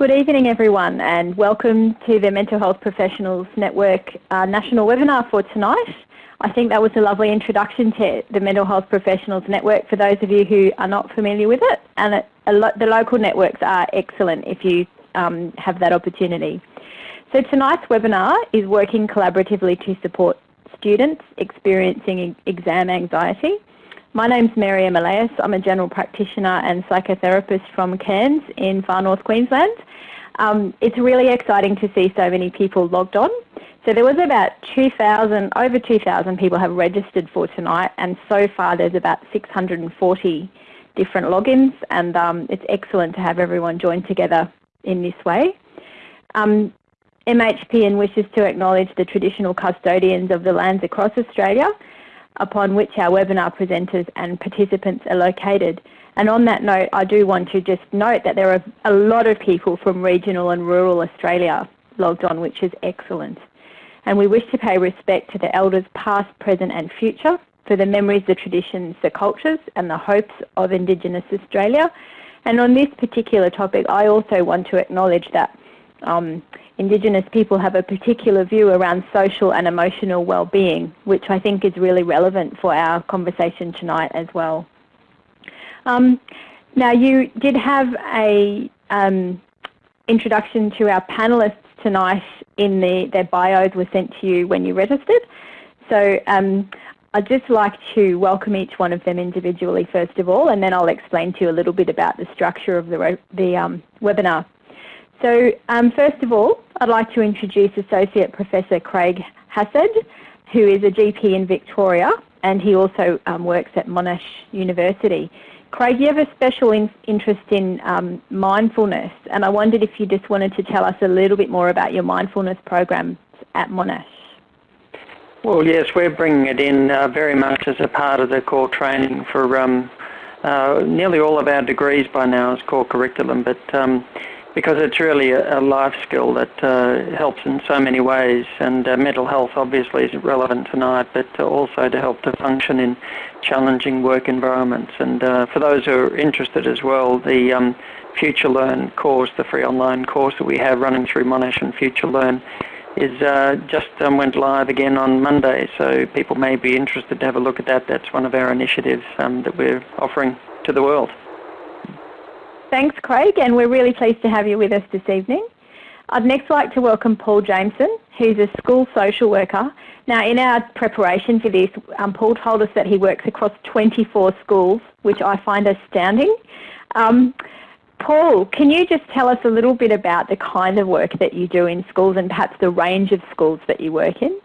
Good evening everyone and welcome to the Mental Health Professionals Network uh, national webinar for tonight. I think that was a lovely introduction to the Mental Health Professionals Network for those of you who are not familiar with it and it, lo the local networks are excellent if you um, have that opportunity. So tonight's webinar is working collaboratively to support students experiencing exam anxiety my name's Mary Emeleus. I'm a general practitioner and psychotherapist from Cairns in far north Queensland. Um, it's really exciting to see so many people logged on. So there was about 2,000, over 2,000 people have registered for tonight and so far there's about 640 different logins and um, it's excellent to have everyone join together in this way. Um, MHPN wishes to acknowledge the traditional custodians of the lands across Australia upon which our webinar presenters and participants are located. And on that note, I do want to just note that there are a lot of people from regional and rural Australia logged on, which is excellent. And we wish to pay respect to the elders past, present and future for the memories, the traditions, the cultures and the hopes of Indigenous Australia. And on this particular topic, I also want to acknowledge that um, Indigenous people have a particular view around social and emotional well-being, which I think is really relevant for our conversation tonight as well. Um, now you did have a um, introduction to our panellists tonight in the, their bios were sent to you when you registered. So um, I'd just like to welcome each one of them individually first of all, and then I'll explain to you a little bit about the structure of the, the um, webinar. So um, first of all, I'd like to introduce Associate Professor Craig Hassed, who is a GP in Victoria and he also um, works at Monash University. Craig, you have a special in interest in um, mindfulness and I wondered if you just wanted to tell us a little bit more about your mindfulness programs at Monash. Well, yes, we're bringing it in uh, very much as a part of the core training for um, uh, nearly all of our degrees by now as core curriculum, but um, because it's really a, life skill that uh, helps in so many ways. And uh, mental health obviously is relevant tonight, but also to help to function in challenging work environments. And uh, for those who are interested as well, the um, Future Learn course, the free online course that we have running through Monash and Future Learn, is uh, just um, went live again on Monday. So people may be interested to have a look at that. That's one of our initiatives um, that we're offering to the world. Thanks, Craig, and we're really pleased to have you with us this evening. I'd next like to welcome Paul Jameson, who's a school social worker. Now, in our preparation for this, um, Paul told us that he works across 24 schools, which I find astounding. Um, Paul, can you just tell us a little bit about the kind of work that you do in schools and perhaps the range of schools that you work in?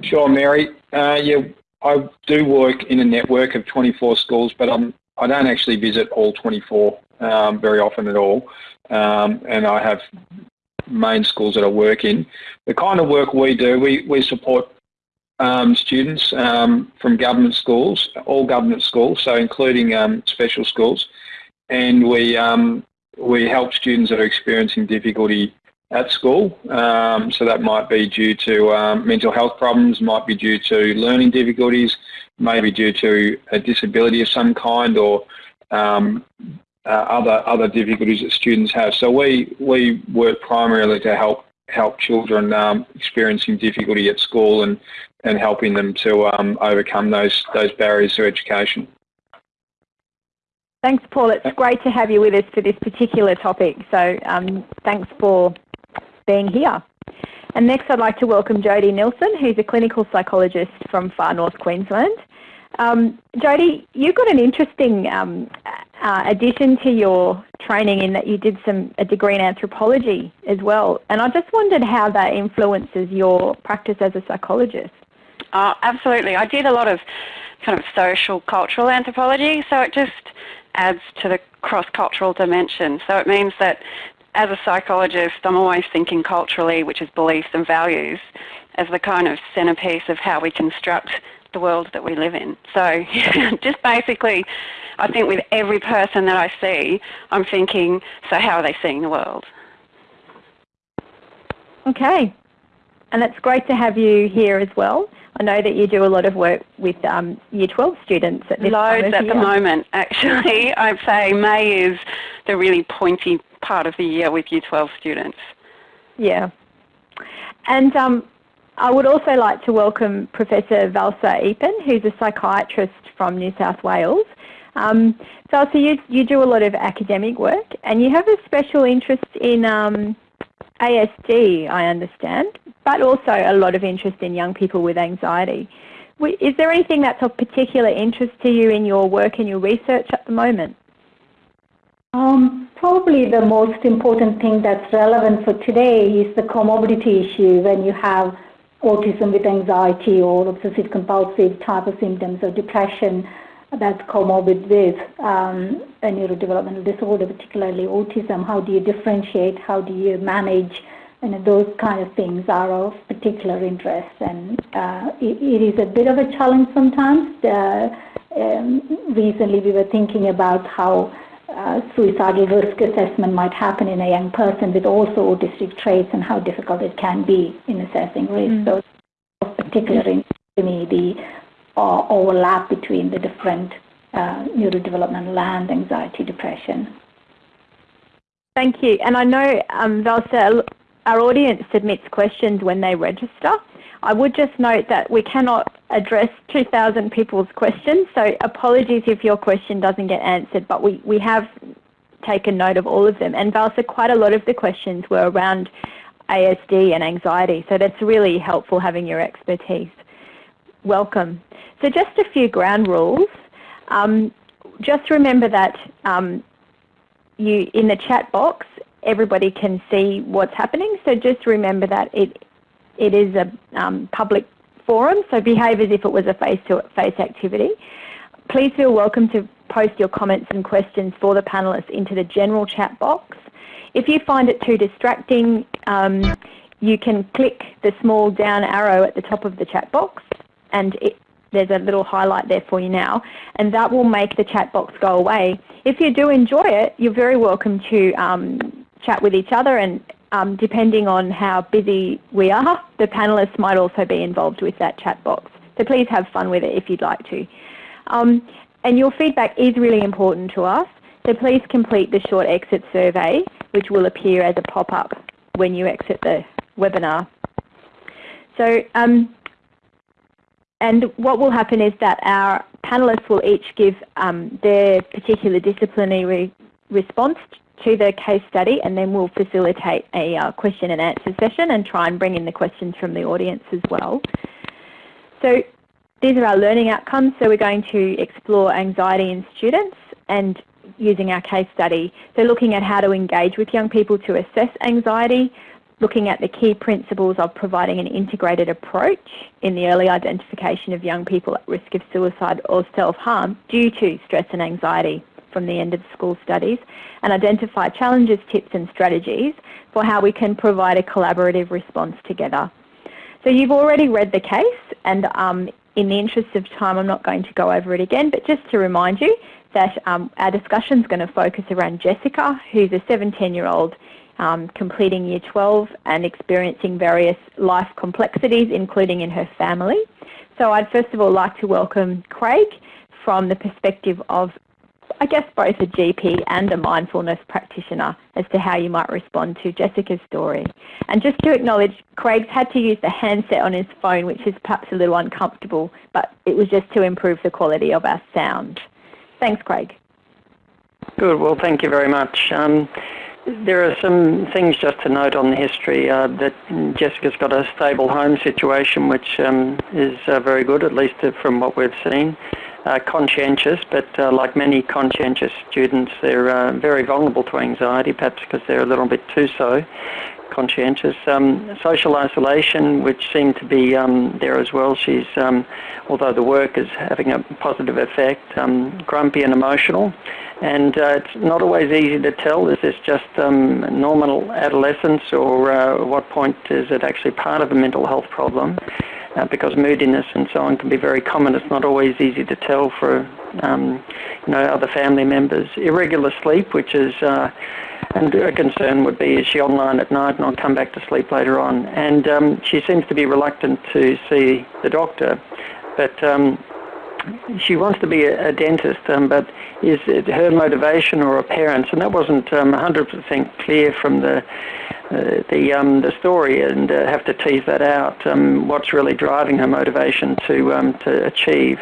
Sure, Mary. Uh, yeah, I do work in a network of 24 schools, but I'm I don't actually visit all 24 um, very often at all, um, and I have main schools that I work in. The kind of work we do, we, we support um, students um, from government schools, all government schools, so including um, special schools, and we, um, we help students that are experiencing difficulty at school. So that might be due to mental health problems, might be due to learning difficulties, maybe due to a disability of some kind or um, uh, other other difficulties that students have. So we we work primarily to help help children um, experiencing difficulty at school and and helping them to um, overcome those those barriers to education. Thanks, Paul. It's great to have you with us for this particular topic. So um, thanks for being here. And next I'd like to welcome Jodie Nilsson, who's a clinical psychologist from far north Queensland. Um, Jodie, you've got an interesting um, uh, addition to your training in that you did some a degree in anthropology as well. And I just wondered how that influences your practice as a psychologist. Uh, absolutely. I did a lot of kind of social cultural anthropology, so it just adds to the cross-cultural dimension. So it means that as a psychologist, I'm always thinking culturally, which is beliefs and values, as the kind of centerpiece of how we construct the world that we live in. So just basically, I think with every person that I see, I'm thinking, so how are they seeing the world? Okay. And it's great to have you here as well. I know that you do a lot of work with um, Year 12 students at this Loads at the moment, actually. I'd say May is the really pointy part of the year with Year 12 students. Yeah. And um, I would also like to welcome Professor Valsa Eapen, who's a psychiatrist from New South Wales. Um, Valsa, you, you do a lot of academic work and you have a special interest in um, ASD, I understand, but also a lot of interest in young people with anxiety. Is there anything that's of particular interest to you in your work and your research at the moment? Um, probably the most important thing that's relevant for today is the comorbidity issue when you have autism with anxiety or obsessive compulsive type of symptoms or depression that's comorbid with um, a neurodevelopmental disorder, particularly autism. How do you differentiate? How do you manage? And those kind of things are of particular interest. And uh, it, it is a bit of a challenge sometimes. Uh, um, recently, we were thinking about how uh, suicidal risk assessment might happen in a young person with also autistic traits and how difficult it can be in assessing risk. Mm. So, of particular interest to me, the uh, overlap between the different uh, neurodevelopmental and anxiety, depression. Thank you. And I know, um, Valsa, our audience submits questions when they register. I would just note that we cannot address 2,000 people's questions, so apologies if your question doesn't get answered, but we, we have taken note of all of them. And Valsa, quite a lot of the questions were around ASD and anxiety, so that's really helpful having your expertise. Welcome. So just a few ground rules. Um, just remember that um, you in the chat box, everybody can see what's happening. So just remember that it it is a um, public forum, so behave as if it was a face-to-face -face activity. Please feel welcome to post your comments and questions for the panellists into the general chat box. If you find it too distracting, um, you can click the small down arrow at the top of the chat box and it, there's a little highlight there for you now, and that will make the chat box go away. If you do enjoy it, you're very welcome to um, chat with each other and um, depending on how busy we are, the panellists might also be involved with that chat box. So please have fun with it if you'd like to. Um, and your feedback is really important to us, so please complete the short exit survey, which will appear as a pop-up when you exit the webinar. So, um, and what will happen is that our panellists will each give um, their particular disciplinary response to the case study and then we'll facilitate a uh, question and answer session and try and bring in the questions from the audience as well. So these are our learning outcomes. So we're going to explore anxiety in students and using our case study. So looking at how to engage with young people to assess anxiety, looking at the key principles of providing an integrated approach in the early identification of young people at risk of suicide or self-harm due to stress and anxiety from the end of school studies and identify challenges, tips and strategies for how we can provide a collaborative response together. So you've already read the case and um, in the interest of time I'm not going to go over it again but just to remind you that um, our discussion is going to focus around Jessica who's a 17 year old um, completing year 12 and experiencing various life complexities including in her family. So I'd first of all like to welcome Craig from the perspective of I guess both a GP and a mindfulness practitioner as to how you might respond to Jessica's story. And just to acknowledge, Craig's had to use the handset on his phone, which is perhaps a little uncomfortable, but it was just to improve the quality of our sound. Thanks, Craig. Good. Well, thank you very much. Um, there are some things just to note on the history uh, that Jessica's got a stable home situation, which um, is uh, very good, at least from what we've seen uh, conscientious, but uh, like many conscientious students, they're uh, very vulnerable to anxiety, perhaps because they're a little bit too so conscientious. Um, social isolation, which seemed to be um, there as well. She's, um, although the work is having a positive effect, um, grumpy and emotional. And uh, it's not always easy to tell, is this just um, normal adolescence or uh, what point is it actually part of a mental health problem? Uh, because moodiness and so on can be very common. It's not always easy to tell for um, you know other family members. Irregular sleep, which is uh, and a concern would be is she online at night and I'll come back to sleep later on. And um, she seems to be reluctant to see the doctor, but um, she wants to be a, a dentist, um, but is it her motivation or her parents? And that wasn't 100% um, clear from the uh, the um, the story, and uh, have to tease that out. Um, what's really driving her motivation to um, to achieve?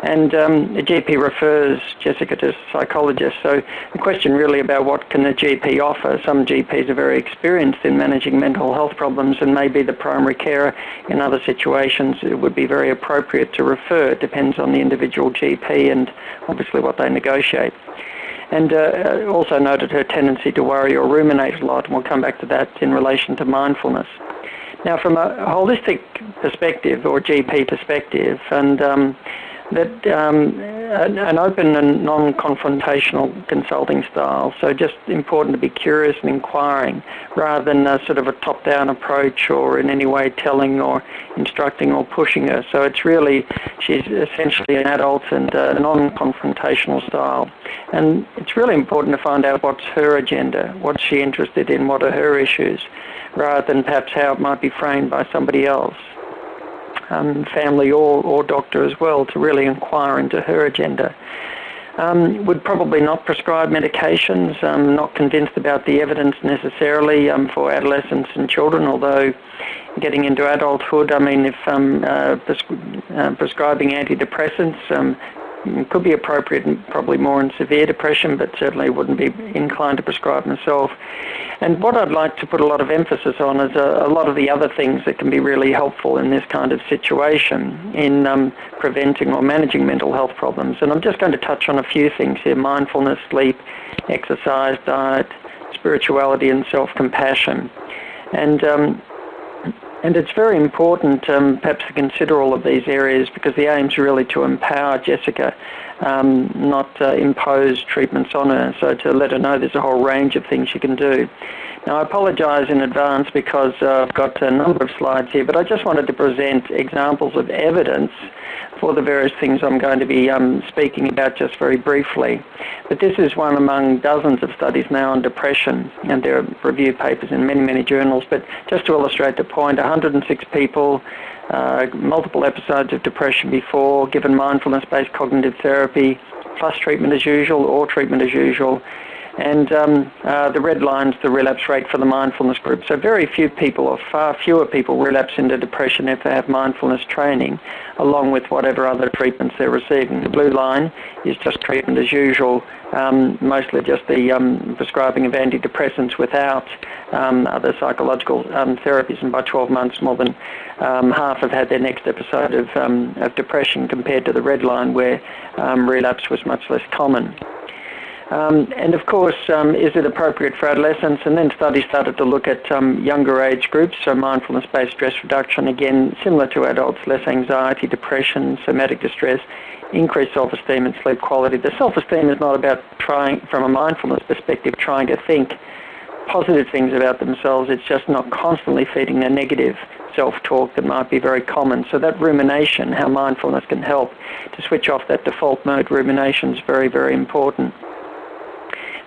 And um, the GP refers Jessica to a psychologist. So the question really about what can the GP offer? Some GPs are very experienced in managing mental health problems and maybe the primary carer in other situations it would be very appropriate to refer. It depends on the individual GP and obviously what they negotiate and uh, also noted her tendency to worry or ruminate a lot, and we'll come back to that in relation to mindfulness. Now, from a holistic perspective or GP perspective, and um, that um, an open and non-confrontational consulting style. So just important to be curious and inquiring rather than a sort of a top-down approach or in any way telling or instructing or pushing her. So it's really, she's essentially an adult and a non-confrontational style. And it's really important to find out what's her agenda, what's she interested in, what are her issues, rather than perhaps how it might be framed by somebody else um, family or, or doctor as well to really inquire into her agenda. Um, would probably not prescribe medications, um, not convinced about the evidence necessarily um, for adolescents and children, although getting into adulthood, I mean, if um, uh, uh, prescribing antidepressants um, could be appropriate and probably more in severe depression, but certainly wouldn't be inclined to prescribe myself. And what I'd like to put a lot of emphasis on is a, a lot of the other things that can be really helpful in this kind of situation in um, preventing or managing mental health problems. And I'm just going to touch on a few things here, mindfulness, sleep, exercise, diet, spirituality and self-compassion. And um, and it's very important um, perhaps to consider all of these areas because the aim is really to empower Jessica, um, not uh, impose treatments on her. So to let her know there's a whole range of things she can do. Now I apologise in advance because uh, I've got a number of slides here, but I just wanted to present examples of evidence for the various things I'm going to be um, speaking about just very briefly. But this is one among dozens of studies now on depression, and there are review papers in many, many journals. But just to illustrate the point, 106 people, uh, multiple episodes of depression before, given mindfulness-based cognitive therapy, plus treatment as usual or treatment as usual, and um, uh, the red line's the relapse rate for the mindfulness group. So very few people, or far fewer people, relapse into depression if they have mindfulness training, along with whatever other treatments they're receiving. The blue line is just treatment as usual, um, mostly just the um, prescribing of antidepressants without um, other psychological um, therapies. And by 12 months, more than um, half have had their next episode of, of depression compared to the red line where relapse was much less common. Um, and of course, um, is it appropriate for adolescents? And then studies started to look at um, younger age groups, so mindfulness-based stress reduction, again, similar to adults, less anxiety, depression, somatic distress, increased self-esteem and sleep quality. The self-esteem is not about trying, from a mindfulness perspective, trying to think positive things about themselves. It's just not constantly feeding their negative self-talk that might be very common. So that rumination, how mindfulness can help to switch off that default mode rumination is very, very important.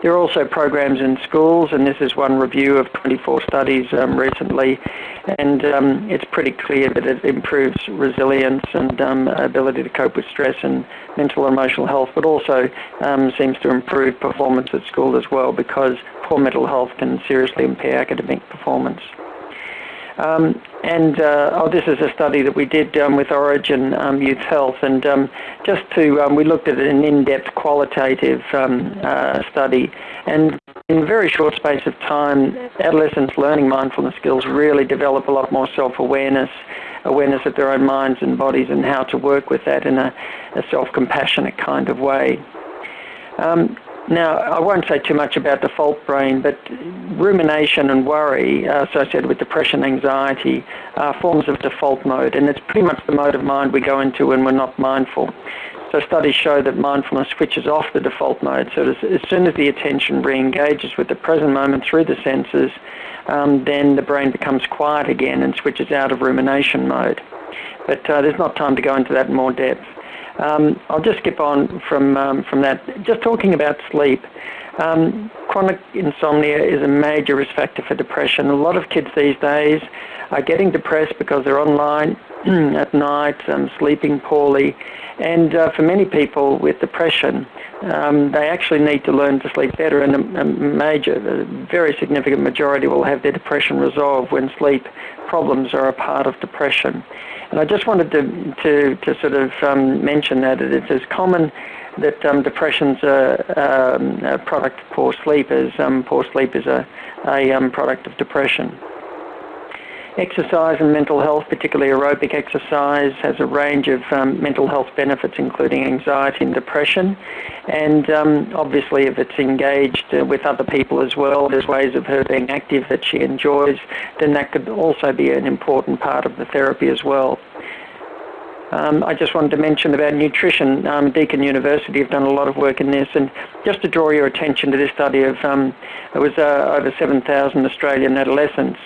There are also programs in schools, and this is one review of 24 studies um, recently, and um, it's pretty clear that it improves resilience and um, ability to cope with stress and mental and emotional health, but also um, seems to improve performance at school as well because poor mental health can seriously impair academic performance. Um, and uh, oh, this is a study that we did um, with Orygen um, Youth Health, and um, just to um, we looked at an in-depth qualitative um, uh, study, and in a very short space of time, adolescents learning mindfulness skills really develop a lot more self-awareness, awareness of their own minds and bodies, and how to work with that in a, a self-compassionate kind of way. Um, now, I won't say too much about default brain, but rumination and worry uh, associated with depression, and anxiety are forms of default mode, and it's pretty much the mode of mind we go into when we're not mindful. So studies show that mindfulness switches off the default mode. So as, soon as the attention re-engages with the present moment through the senses, um, then the brain becomes quiet again and switches out of rumination mode. But uh, there's not time to go into that in more depth. Um, I'll just skip on from, um, from that. Just talking about sleep, Um, chronic insomnia is a major risk factor for depression. A lot of kids these days are getting depressed because they're online at night, um, sleeping poorly, and uh, for many people with depression, um, they actually need to learn to sleep better, and a, a major, a very significant majority will have their depression resolved when sleep problems are a part of depression. And I just wanted to, to, to sort of um, mention that it's as common that um, depression's a, um, a, product of poor sleep as um, poor sleep is a, a um, product of depression. Exercise and mental health, particularly aerobic exercise, has a range of um, mental health benefits, including anxiety and depression. And um, obviously, if it's engaged uh, with other people as well, there's ways of her being active that she enjoys, then that could also be an important part of the therapy as well. Um, I just wanted to mention about nutrition. Um, Deakin University have done a lot of work in this, and just to draw your attention to this study of, um, it was uh, over 7,000 Australian adolescents,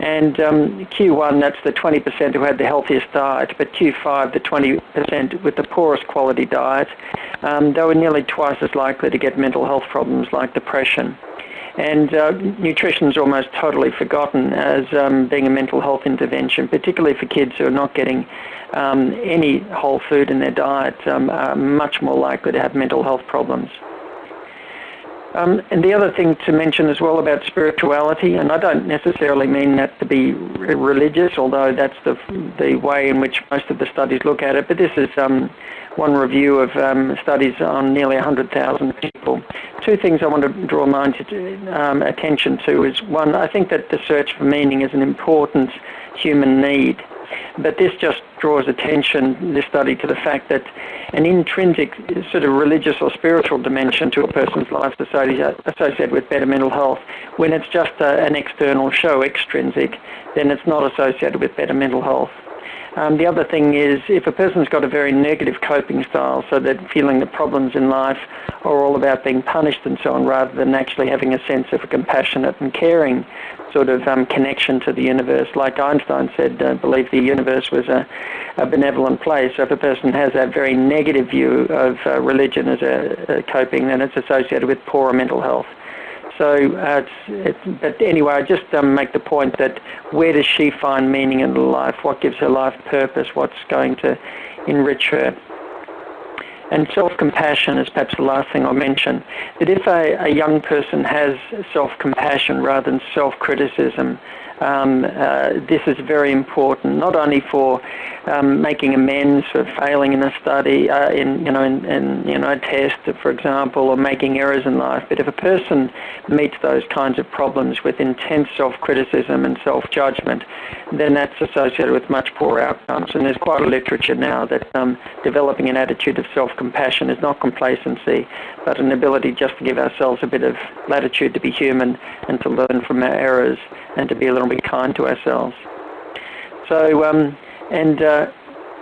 and um, Q1, that's the 20% who had the healthiest diet, but Q5, the 20% with the poorest quality diet, um, they were nearly twice as likely to get mental health problems like depression. And uh, nutrition is almost totally forgotten as um, being a mental health intervention, particularly for kids who are not getting um, any whole food in their diet, um, are much more likely to have mental health problems. Um, and the other thing to mention as well about spirituality, and I don't necessarily mean that to be religious, although that's the, the way in which most of the studies look at it, but this is um, one review of um, studies on nearly 100,000 people. Two things I want to draw mind um, attention to is one, I think that the search for meaning is an important human need. But this just draws attention, this study, to the fact that an intrinsic sort of religious or spiritual dimension to a person's life is associated with better mental health, when it's just a, an external show, extrinsic, then it's not associated with better mental health. Um, the other thing is if a person's got a very negative coping style, so that feeling that problems in life are all about being punished and so on, rather than actually having a sense of compassionate and caring sort of um, connection to the universe. Like Einstein said, uh, believe the universe was a, a, benevolent place. So if a person has that very negative view of uh, religion as a, a, coping, then it's associated with poorer mental health. So, uh, it's, but anyway, I just um, make the point that where does she find meaning in life? What gives her life purpose? What's going to enrich her? And self-compassion is perhaps the last thing I'll mention. That if a, a young person has self-compassion rather than self-criticism, um, uh, this is very important, not only for um, making amends for failing in a study, uh, in you know, in, in, you know, a test, for example, or making errors in life. But if a person meets those kinds of problems with intense self-criticism and self-judgment, then that's associated with much poorer outcomes. And there's quite a literature now that um, developing an attitude of self-compassion is not complacency, but an ability just to give ourselves a bit of latitude to be human and to learn from our errors and to be a little bit kind to ourselves. So, um, and uh,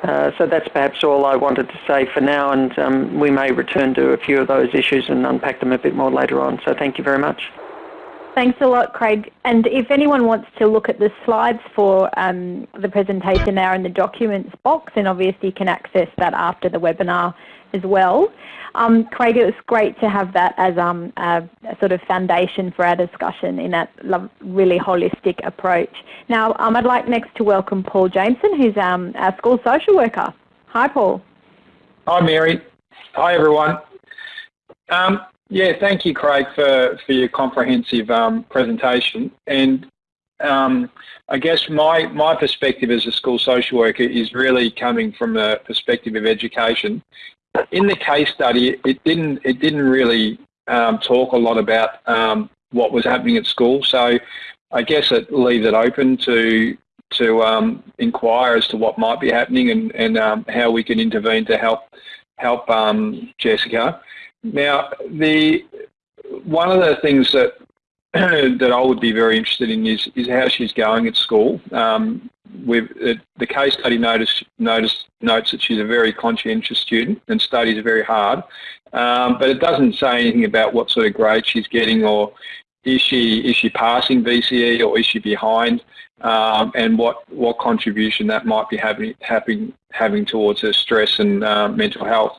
uh, so that's perhaps all I wanted to say for now, and um, we may return to a few of those issues and unpack them a bit more later on. So thank you very much. Thanks a lot, Craig. And if anyone wants to look at the slides for um, the presentation, they are in the documents box, and obviously you can access that after the webinar as well. Um, Craig, it was great to have that as um, a, a, sort of foundation for our discussion in that really holistic approach. Now, um, I'd like next to welcome Paul Jameson, who's um, our school social worker. Hi, Paul. Hi, Mary. Hi, everyone. Um, yeah, thank you, Craig, for, for your comprehensive um, presentation. And I guess my, my perspective as a school social worker is really coming from a perspective of education in the case study, it didn't it didn't really um, talk a lot about um, what was happening at school. So I guess it leaves it open to to um, inquire as to what might be happening and, and um, how we can intervene to help help um, Jessica. Now, the one of the things that that I would be very interested in is is how she's going at school. Um, with uh, the case study notice, notice notes that she's a very conscientious student and studies very hard, um, but it doesn't say anything about what sort of grade she's getting or is she is she passing VCE or is she behind, um, and what what contribution that might be having having having towards her stress and uh, mental health.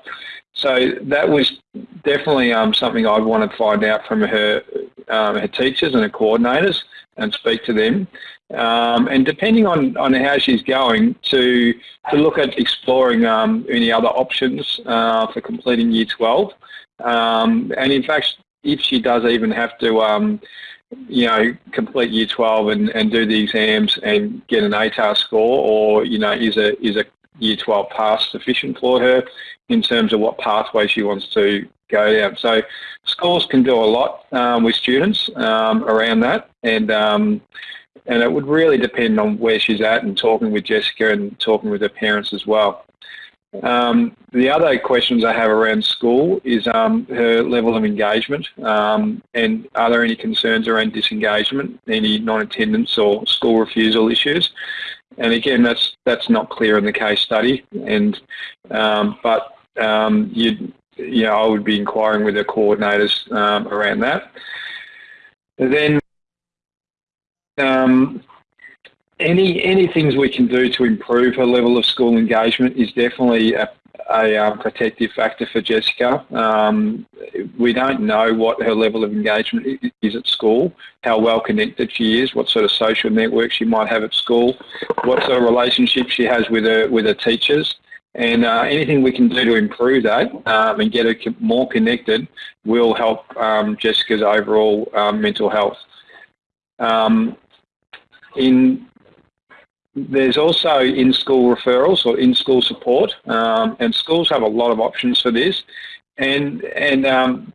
So that was definitely um, something I wanted to find out from her, um, her teachers and her coordinators and speak to them. Um, and depending on, on how she's going, to, to look at exploring um, any other options uh, for completing Year 12. Um, and in fact, if she does even have to, um, you know, complete Year 12 and, and do the exams and get an ATAR score, or you know, is a is a Year 12 pass sufficient for her in terms of what pathway she wants to go down. So schools can do a lot um, with students um, around that, and um, and it would really depend on where she's at and talking with Jessica and talking with her parents as well. Um, the other questions I have around school is um, her level of engagement um, and are there any concerns around disengagement, any non-attendance or school refusal issues? And again, that's that's not clear in the case study. And um, but um, you you know, I would be inquiring with the coordinators um, around that. And then um, any any things we can do to improve her level of school engagement is definitely a, a um, protective factor for Jessica. Um, we don't know what her level of engagement is at school, how well connected she is, what sort of social network she might have at school, what sort of relationship she has with her with her teachers. And uh, anything we can do to improve that um, and get her more connected will help um, Jessica's overall um, mental health. Um, in there's also in-school referrals or in-school support, um, and schools have a lot of options for this. And and um,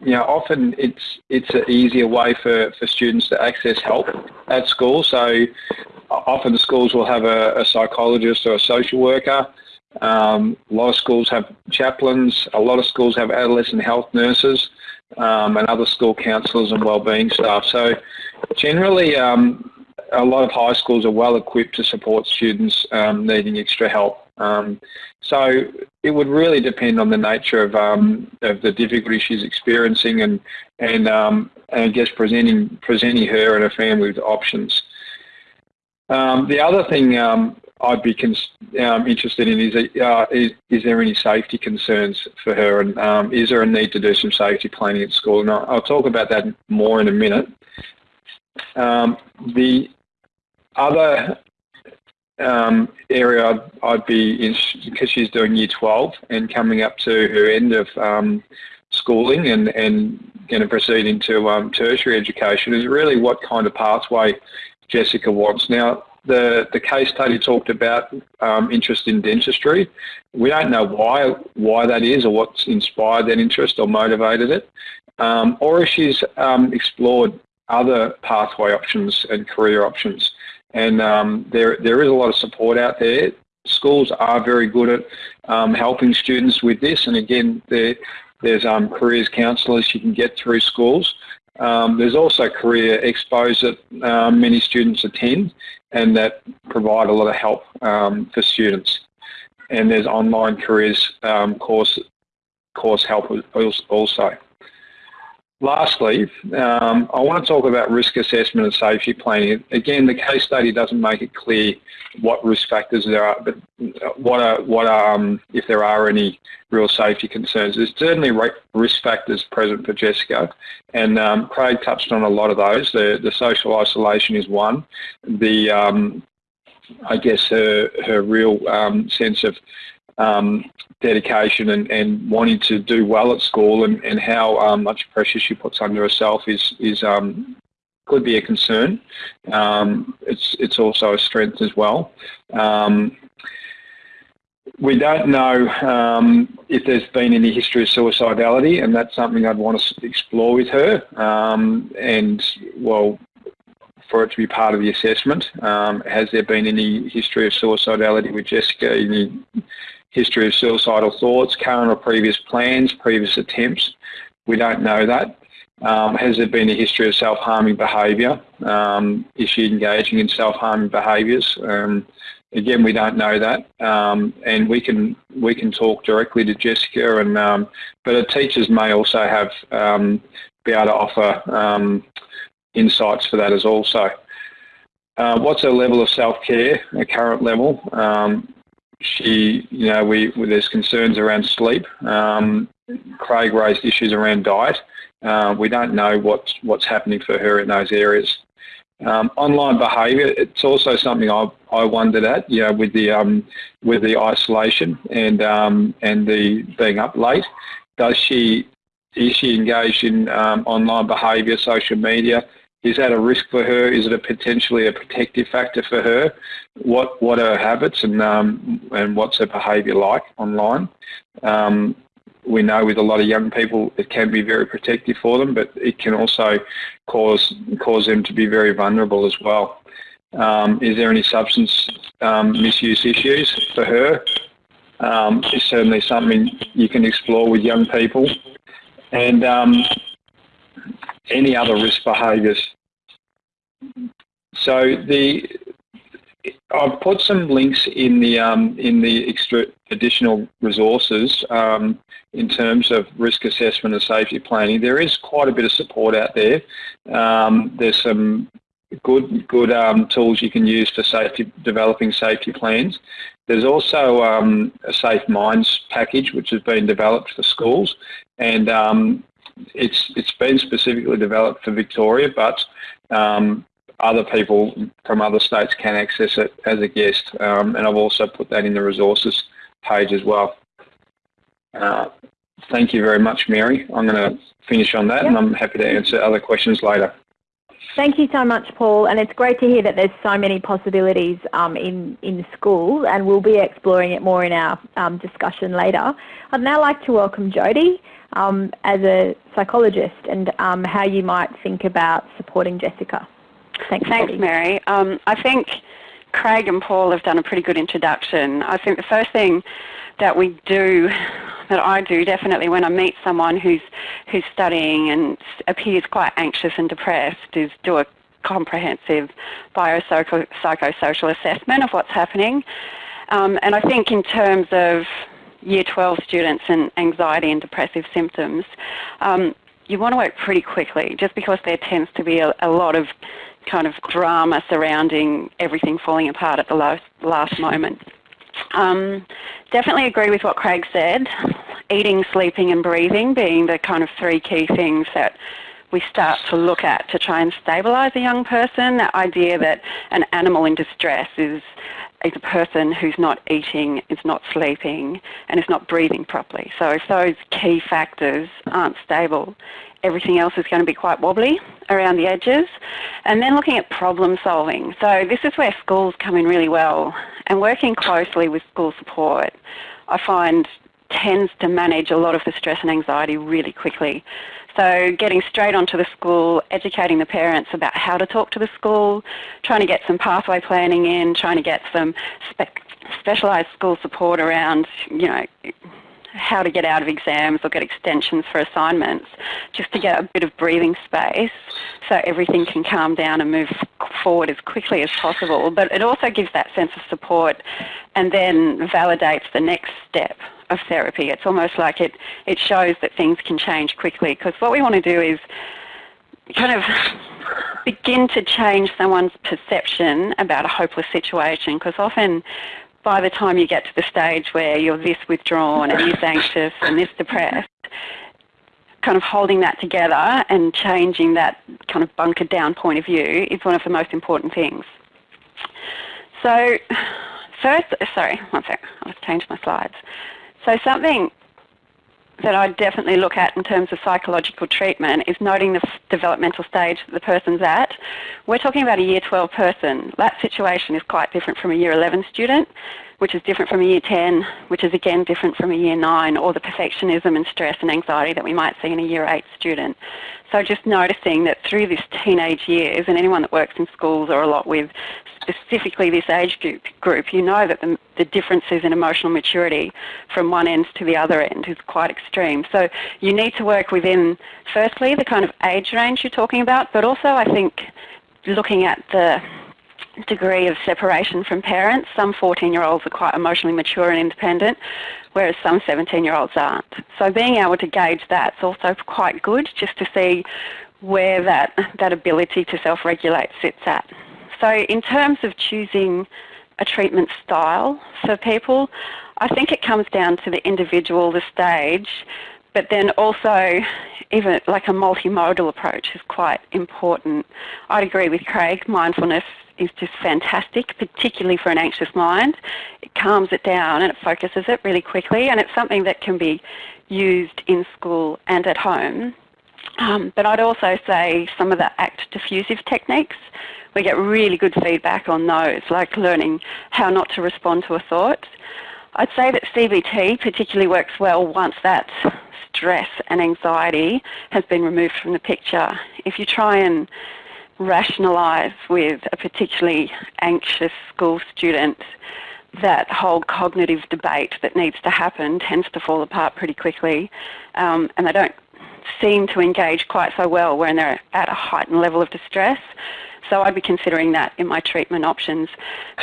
you know, often it's it's an easier way for, for students to access help at school. So often the schools will have a, a psychologist or a social worker. Um, a lot of schools have chaplains. A lot of schools have adolescent health nurses um, and other school counsellors and wellbeing staff. So generally, um, a lot of high schools are well equipped to support students um, needing extra help. Um, so it would really depend on the nature of, um, of the difficulty she's experiencing and, and, and I guess presenting, presenting her and her family with options. the other thing I'd be um, interested in is, uh, is, is there any safety concerns for her and um, is there a need to do some safety planning at school? And I'll talk about that more in a minute. Um, the other um, area I'd, be in, because she's doing year 12 and coming up to her end of um, schooling and, and going to proceed into um, tertiary education is really what kind of pathway Jessica wants. Now, the, the case study talked about um, interest in dentistry. We don't know why why that is or what's inspired that interest or motivated it, um, or if she's um, explored other pathway options and career options. And um, there there is a lot of support out there. Schools are very good at um, helping students with this, and again, there, there's um, careers counsellors you can get through schools. Um, there's also career expos that um, many students attend and that provide a lot of help um, for students. And there's online careers course, course help also. Lastly, um, I want to talk about risk assessment and safety planning. Again, the case study doesn't make it clear what risk factors there are, but what are, what are um, if there are any real safety concerns. There's certainly risk factors present for Jessica, and um, Craig touched on a lot of those. The, the social isolation is one. The um, I guess her her real um, sense of um, dedication and, and wanting to do well at school and, and how um, much pressure she puts under herself is, is um, could be a concern. Um, it's, it's also a strength as well. Um, we don't know um, if there's been any history of suicidality and that's something I'd want to explore with her and well for it to be part of the assessment. Has there been any history of suicidality with Jessica? Any history of suicidal thoughts, current or previous plans, previous attempts. We don't know that. Um, has there been a history of self-harming behaviour? Um, is she engaging in self-harming behaviours? Um, again, we don't know that, um, and we can we can talk directly to Jessica, and um, but her teachers may also have um, be able to offer insights for that as also. Uh, what's her level of self-care, her current level? She, you know, we there's concerns around sleep. Um, Craig raised issues around diet. Uh, we don't know what's what's happening for her in those areas. Um, online behaviour, it's also something I, I wondered at, you know, with the um, with the isolation and um, and the being up late. Does she is she engaged in um, online behaviour, social media? Is that a risk for her? Is it a potentially a protective factor for her? What what are her habits and um, and what's her behaviour like online? Um, we know with a lot of young people it can be very protective for them, but it can also cause cause them to be very vulnerable as well. Um, is there any substance um, misuse issues for her? Um, it's certainly something you can explore with young people. And um, any other risk behaviours. So the I've put some links in the um, in the extra additional resources um, in terms of risk assessment and safety planning. There is quite a bit of support out there. Um, there's some good good um, tools you can use for safety developing safety plans. There's also um, a Safe Minds package which has been developed for schools, and um, it's it's been specifically developed for Victoria, but um, other people from other states can access it as a guest, um, and I've also put that in the resources page as well. Uh, thank you very much, Mary. I'm going to finish on that, and I'm happy to answer other questions later. Thank you so much, Paul, and it's great to hear that there's so many possibilities um, in, in school, and we'll be exploring it more in our um, discussion later. I'd now like to welcome Jody um, as a psychologist and um, how you might think about supporting Jessica. Thanks, Thanks Mary. Um, I think Craig and Paul have done a pretty good introduction. I think the first thing that we do, that I do definitely when I meet someone who's who's studying and appears quite anxious and depressed, is do a comprehensive biopsychosocial assessment of what's happening. Um, and I think in terms of Year 12 students and anxiety and depressive symptoms, um, you want to work pretty quickly just because there tends to be a, a, lot of kind of drama surrounding everything falling apart at the last, last moment. Um, definitely agree with what Craig said, eating, sleeping and breathing being the kind of three key things that we start to look at to try and stabilise a young person. That idea that an animal in distress is is a person who's not eating, is not sleeping, and is not breathing properly. So if those key factors aren't stable, everything else is going to be quite wobbly around the edges. And then looking at problem solving. So this is where schools come in really well. And working closely with school support, I find tends to manage a lot of the stress and anxiety really quickly. So getting straight onto the school, educating the parents about how to talk to the school, trying to get some pathway planning in, trying to get some spe specialised school support around, you know, how to get out of exams or get extensions for assignments, just to get a bit of breathing space so everything can calm down and move forward as quickly as possible. But it also gives that sense of support and then validates the next step of therapy. It's almost like it, it shows that things can change quickly because what we want to do is kind of begin to change someone's perception about a hopeless situation because often by the time you get to the stage where you're this withdrawn and this anxious and this depressed, kind of holding that together and changing that kind of bunkered down point of view is one of the most important things. So first, sorry, one sec, I'll change my slides. So something that I definitely look at in terms of psychological treatment is noting the developmental stage that the person's at. We're talking about a year 12 person. That situation is quite different from a year 11 student, which is different from a year 10, which is again different from a year 9, or the perfectionism and stress and anxiety that we might see in a year 8 student. So just noticing that through this teenage years, and anyone that works in schools or a lot with specifically this age group, group you know that the, the differences in emotional maturity from one end to the other end is quite extreme. So you need to work within, firstly, the kind of age range you're talking about, but also I think looking at the degree of separation from parents. Some 14-year-olds are quite emotionally mature and independent, whereas some 17-year-olds aren't. So being able to gauge that's also quite good just to see where that, that ability to self-regulate sits at. So in terms of choosing a a treatment style for people. I think it comes down to the individual, the stage, but then also even like a multimodal approach is quite important. I'd agree with Craig, mindfulness is just fantastic, particularly for an anxious mind. It calms it down and it focuses it really quickly and it's something that can be used in school and at home. Um, but I'd also say some of the ACT diffusive techniques, we get really good feedback on those, like learning how not to respond to a thought. I'd say that CBT particularly works well once that stress and anxiety has been removed from the picture. If you try and rationalise with a particularly anxious school student, that whole cognitive debate that needs to happen tends to fall apart pretty quickly, um, and they don't seem to engage quite so well when they're at a heightened level of distress. So I'd be considering that in my treatment options.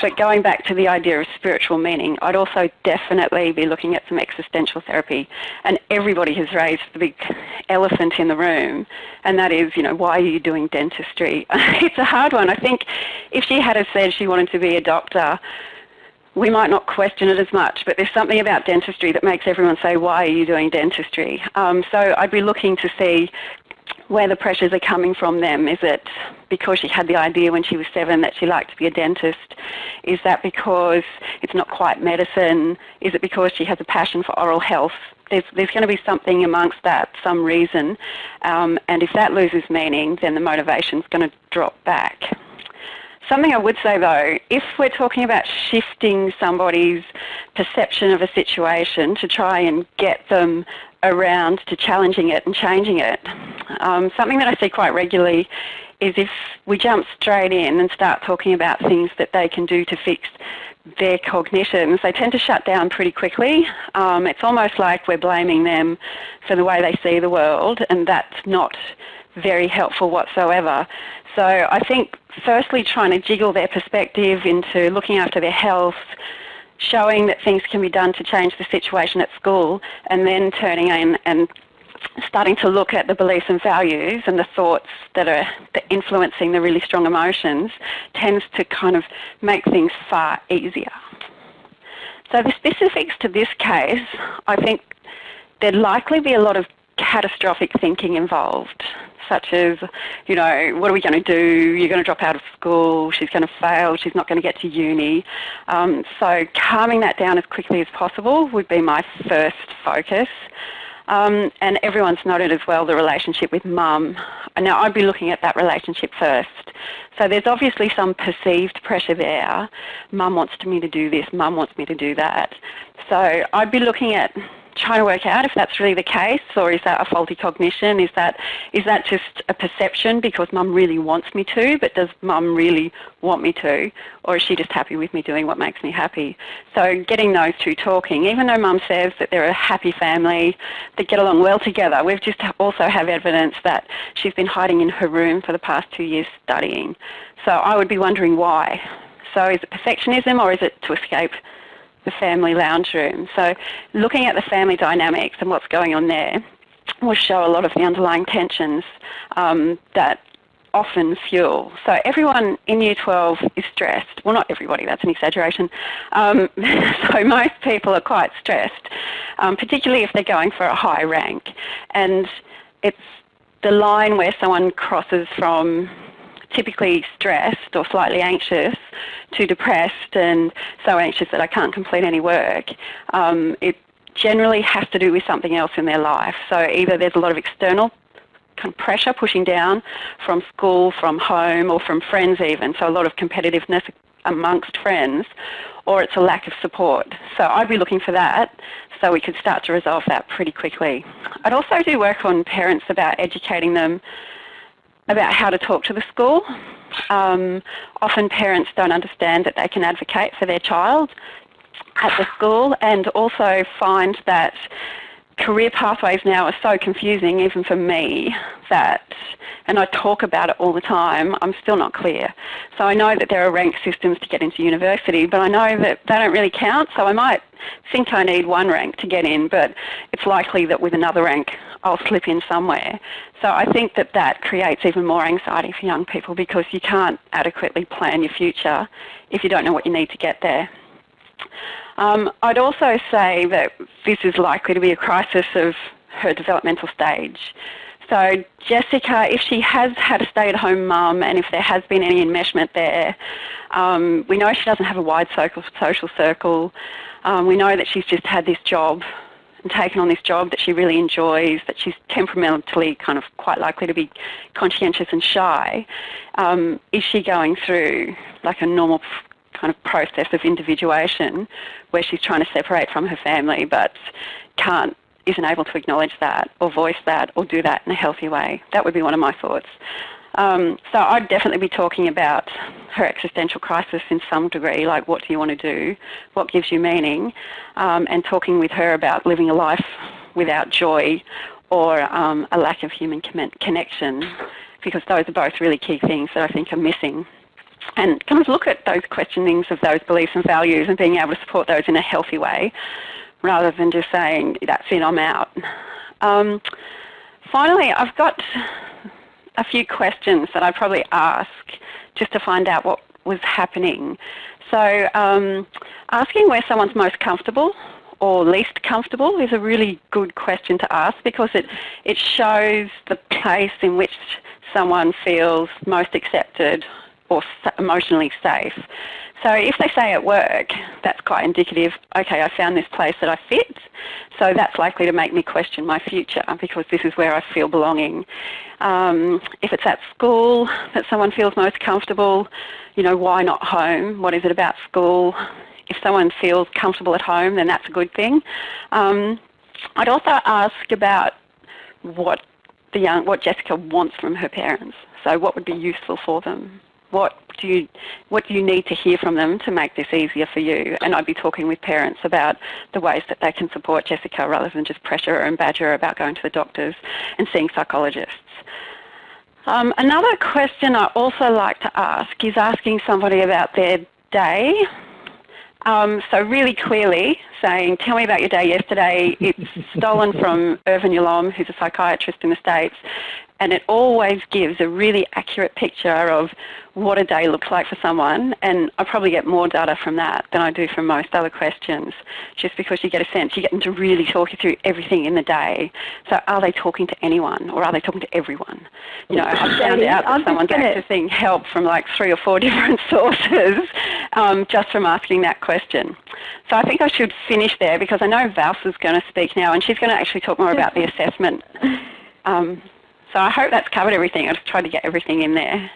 But going back to the idea of spiritual meaning, I'd also definitely be looking at some existential therapy. And everybody has raised the big elephant in the room, and that is, you know, why are you doing dentistry? it's a hard one. I think if she had said she wanted to be a doctor, we might not question it as much, but there's something about dentistry that makes everyone say, why are you doing dentistry? Um, so I'd be looking to see where the pressures are coming from them. Is it because she had the idea when she was seven that she liked to be a dentist? Is that because it's not quite medicine? Is it because she has a passion for oral health? There's, there's going to be something amongst that, some reason. Um, and if that loses meaning, then the motivation's going to drop back. Something I would say though, if we're talking about shifting somebody's perception of a situation to try and get them around to challenging it and changing it. Um, something that I see quite regularly is if we jump straight in and start talking about things that they can do to fix their cognitions, they tend to shut down pretty quickly. Um, it's almost like we're blaming them for the way they see the world, and that's not very helpful whatsoever. So I think firstly trying to jiggle their perspective into looking after their health, showing that things can be done to change the situation at school, and then turning in and starting to look at the beliefs and values and the thoughts that are influencing the really strong emotions tends to kind of make things far easier. So the specifics to this case, I think there'd likely be a lot of catastrophic thinking involved such as, you know, what are we going to do? You're going to drop out of school. She's going to fail. She's not going to get to uni. Um, so calming that down as quickly as possible would be my first focus. Um, and everyone's noted as well the relationship with mum. Now, I'd be looking at that relationship first. So there's obviously some perceived pressure there. Mum wants me to do this, mum wants me to do that. So I'd be looking at trying to work out if that's really the case or is that a faulty cognition? Is that is that just a perception because mum really wants me to, but does mum really want me to? Or is she just happy with me doing what makes me happy? So getting those two talking, even though mum says that they're a happy family, they get along well together, we've just also have evidence that she's been hiding in her room for the past two years studying. So I would be wondering why. So is it perfectionism or is it to escape the family lounge room. So looking at the family dynamics and what's going on there will show a lot of the underlying tensions um, that often fuel. So everyone in Year 12 is stressed. Well, not everybody, that's an exaggeration. Um, so most people are quite stressed, um, particularly if they're going for a high rank. And it's the line where someone crosses from typically stressed or slightly anxious to depressed and so anxious that I can't complete any work, um, it generally has to do with something else in their life. So either there's a lot of external kind of pressure pushing down from school, from home, or from friends even, so a lot of competitiveness amongst friends, or it's a lack of support. So I'd be looking for that so we could start to resolve that pretty quickly. I'd also do work on parents about educating them about how to talk to the school. Um, often parents don't understand that they can advocate for their child at the school and also find that career pathways now are so confusing, even for me, that, and I talk about it all the time, I'm still not clear. So I know that there are rank systems to get into university, but I know that they don't really count, so I might think I need one rank to get in, but it's likely that with another rank I'll slip in somewhere. So I think that that creates even more anxiety for young people because you can't adequately plan your future if you don't know what you need to get there. Um, I'd also say that this is likely to be a crisis of her developmental stage. So Jessica, if she has had a stay-at-home mum and if there has been any enmeshment there, um, we know she doesn't have a wide circle social circle. Um, we know that she's just had this job and taken on this job that she really enjoys, that she's temperamentally kind of quite likely to be conscientious and shy. Um, is she going through like a normal kind of process of individuation where she's trying to separate from her family but can't isn't able to acknowledge that or voice that or do that in a healthy way. That would be one of my thoughts. Um, so I'd definitely be talking about her existential crisis in some degree, like what do you want to do, what gives you meaning, um, and talking with her about living a life without joy or um, a lack of human connection, because those are both really key things that I think are missing. And kind of look at those questionings of those beliefs and values and being able to support those in a healthy way rather than just saying, that's it, I'm out. Um, finally, I've got a few questions that I probably ask just to find out what was happening. So um, asking where someone's most comfortable or least comfortable is a really good question to ask because it, it shows the place in which someone feels most accepted or emotionally safe. So if they say at work, that's quite indicative, okay, I found this place that I fit, so that's likely to make me question my future because this is where I feel belonging. Um, if it's at school that someone feels most comfortable, you know, why not home? What is it about school? If someone feels comfortable at home, then that's a good thing. Um, I'd also ask about what the young, what Jessica wants from her parents. So what would be useful for them? What do you what do you need to hear from them to make this easier for you? And I'd be talking with parents about the ways that they can support Jessica rather than just pressure her and badger her about going to the doctors and seeing psychologists. Um, another question I also like to ask is asking somebody about their day. Um, so really clearly saying, tell me about your day yesterday. It's stolen from Irvin Yalom, who's a psychiatrist in the States, and it always gives a really accurate picture of what a day looks like for someone and I probably get more data from that than I do from most other questions just because you get a sense, you get them to really talk you through everything in the day. So are they talking to anyone or are they talking to everyone? You know, I found out that someone's accessing help from like three or four different sources um, just from asking that question. So I think I should finish there because I know Valsa's going to speak now and she's going to actually talk more about the assessment. Um, so I hope that's covered everything. I just tried to get everything in there.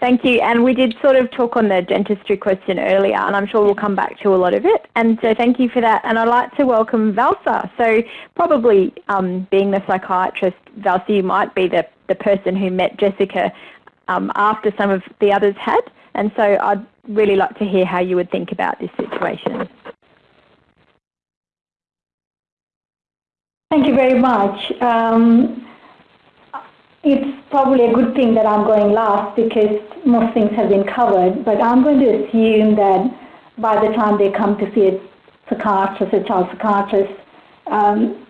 Thank you. And we did sort of talk on the dentistry question earlier, and I'm sure we'll come back to a lot of it. And so thank you for that. And I'd like to welcome Valsa. So probably um, being the psychiatrist, Valsa, you might be the, the person who met Jessica um, after some of the others had. And so I'd really like to hear how you would think about this situation. Thank you very much. Um, it's probably a good thing that I'm going last because most things have been covered, but I'm going to assume that by the time they come to see a psychiatrist, a child psychiatrist, um,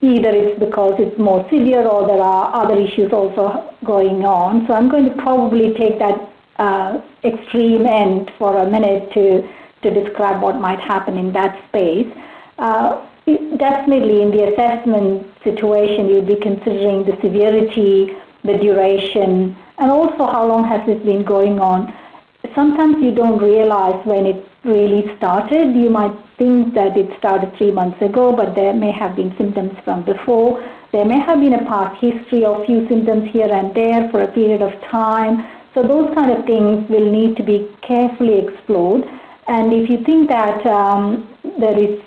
either it's because it's more severe or there are other issues also going on. So I'm going to probably take that uh, extreme end for a minute to, to describe what might happen in that space. Uh, Definitely in the assessment situation, you'd be considering the severity, the duration, and also how long has this been going on. Sometimes you don't realize when it really started. You might think that it started three months ago, but there may have been symptoms from before. There may have been a past history of few symptoms here and there for a period of time. So those kind of things will need to be carefully explored. And if you think that um, there is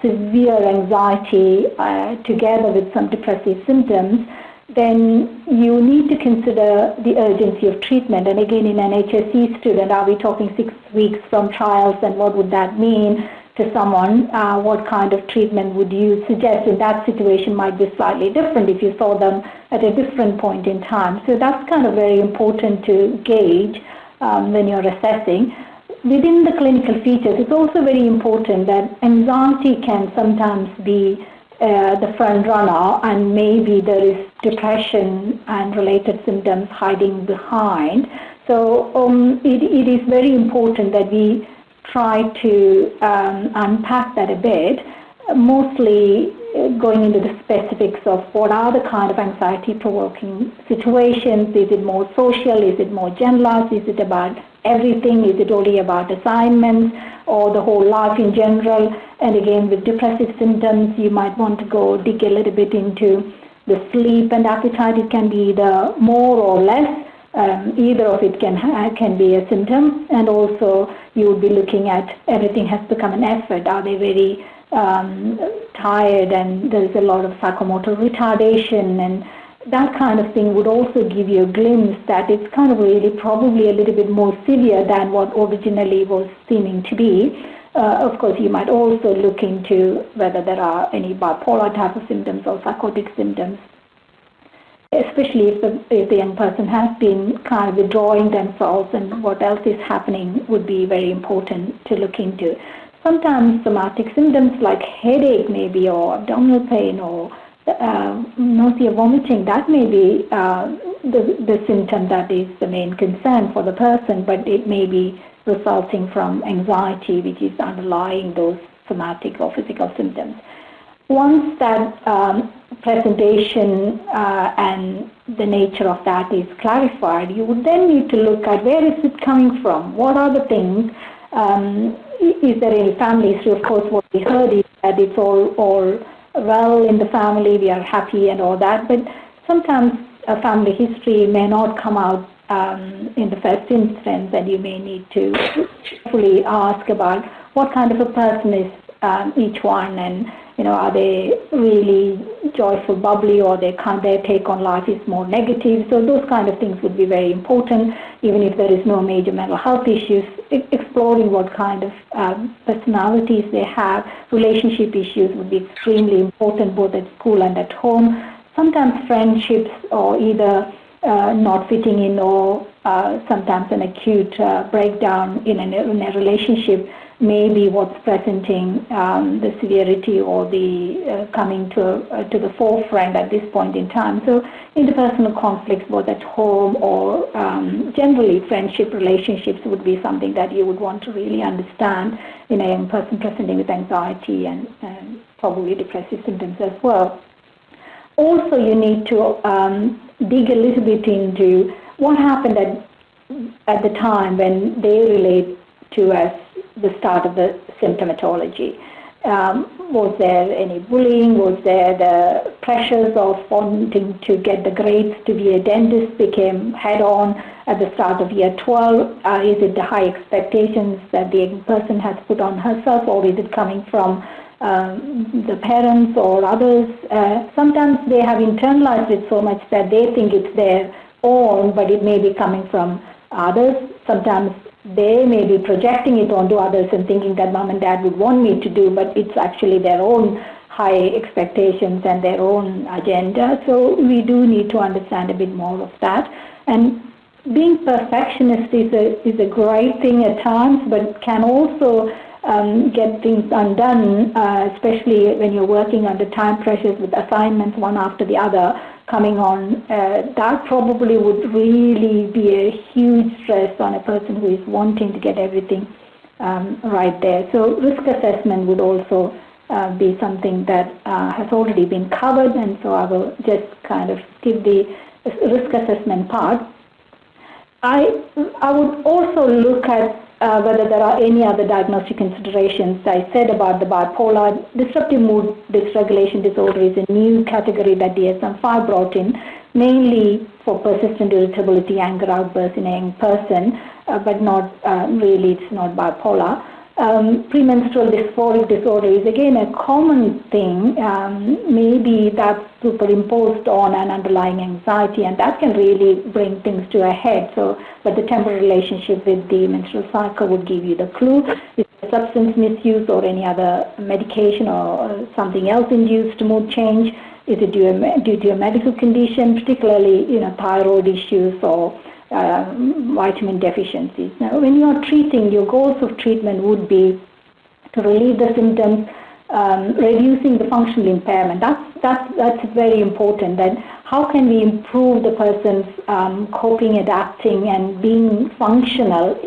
severe anxiety uh, together with some depressive symptoms, then you need to consider the urgency of treatment. And again, in an HSC student, are we talking six weeks from trials and what would that mean? to someone, uh, what kind of treatment would you suggest in that situation might be slightly different if you saw them at a different point in time. So that's kind of very important to gauge um, when you're assessing. Within the clinical features, it's also very important that anxiety can sometimes be uh, the front runner and maybe there is depression and related symptoms hiding behind. So um, it, it is very important that we try to um, unpack that a bit, mostly uh, going into the specifics of what are the kind of anxiety provoking situations. Is it more social? Is it more generalized? Is it about everything? Is it only about assignments or the whole life in general? And again, with depressive symptoms, you might want to go dig a little bit into the sleep and appetite. It can be either more or less um, either of it can can be a symptom, and also you would be looking at everything has become an effort. Are they very um, tired, and there's a lot of psychomotor retardation, and that kind of thing would also give you a glimpse that it's kind of really probably a little bit more severe than what originally was seeming to be. Uh, of course, you might also look into whether there are any bipolar type of symptoms or psychotic symptoms especially if the, if the young person has been kind of withdrawing themselves and what else is happening would be very important to look into. Sometimes somatic symptoms like headache maybe or abdominal pain or uh, nausea, vomiting, that may be uh, the, the symptom that is the main concern for the person, but it may be resulting from anxiety, which is underlying those somatic or physical symptoms once that um, presentation uh, and the nature of that is clarified, you would then need to look at where is it coming from? What are the things? Um, is there any family history? Of course, what we heard is that it's all, all well in the family, we are happy and all that, but sometimes a family history may not come out um, in the first instance, and you may need to fully ask about what kind of a person is um, each one and you know, are they really joyful, bubbly, or they can't, their take on life is more negative. So those kind of things would be very important, even if there is no major mental health issues. Exploring what kind of um, personalities they have, relationship issues would be extremely important, both at school and at home. Sometimes friendships, or either uh, not fitting in, or sometimes an acute uh, breakdown in a, in a relationship maybe what's presenting um, the severity or the uh, coming to, uh, to the forefront at this point in time. So interpersonal conflicts, both at home or um, generally friendship relationships would be something that you would want to really understand in a young person presenting with anxiety and, and probably depressive symptoms as well. Also, you need to um, dig a little bit into what happened at, at the time when they relate to us the start of the symptomatology. Um, was there any bullying? Was there the pressures of wanting to get the grades to be a dentist became head on at the start of year 12? Uh, is it the high expectations that the person has put on herself, or is it coming from um, the parents or others? Uh, sometimes they have internalized it so much that they think it's their own, but it may be coming from others. Sometimes they may be projecting it onto others and thinking that mom and dad would want me to do, but it's actually their own high expectations and their own agenda. So we do need to understand a bit more of that. And being perfectionist is a, is a great thing at times, but can also um, get things undone, uh, especially when you're working under time pressures with assignments one after the other coming on, uh, that probably would really be a huge stress on a person who is wanting to get everything um, right there. So risk assessment would also uh, be something that uh, has already been covered, and so I will just kind of give the risk assessment part. I, I would also look at uh, whether there are any other diagnostic considerations. I said about the bipolar. Disruptive mood dysregulation disorder is a new category that DSM-5 brought in, mainly for persistent irritability, anger outbursts in a young person, uh, but not uh, really, it's not bipolar. Um, premenstrual dysphoric disorder is again a common thing. Um, maybe that's superimposed on an underlying anxiety, and that can really bring things to a head. So, but the temporal relationship with the menstrual cycle would give you the clue. If substance misuse or any other medication or something else induced mood change, is it due, due to a medical condition, particularly you know thyroid issues or uh, vitamin deficiencies. Now, when you are treating, your goals of treatment would be to relieve the symptoms, um, reducing the functional impairment. That's, that's, that's very important. And how can we improve the person's um, coping, adapting, and being functional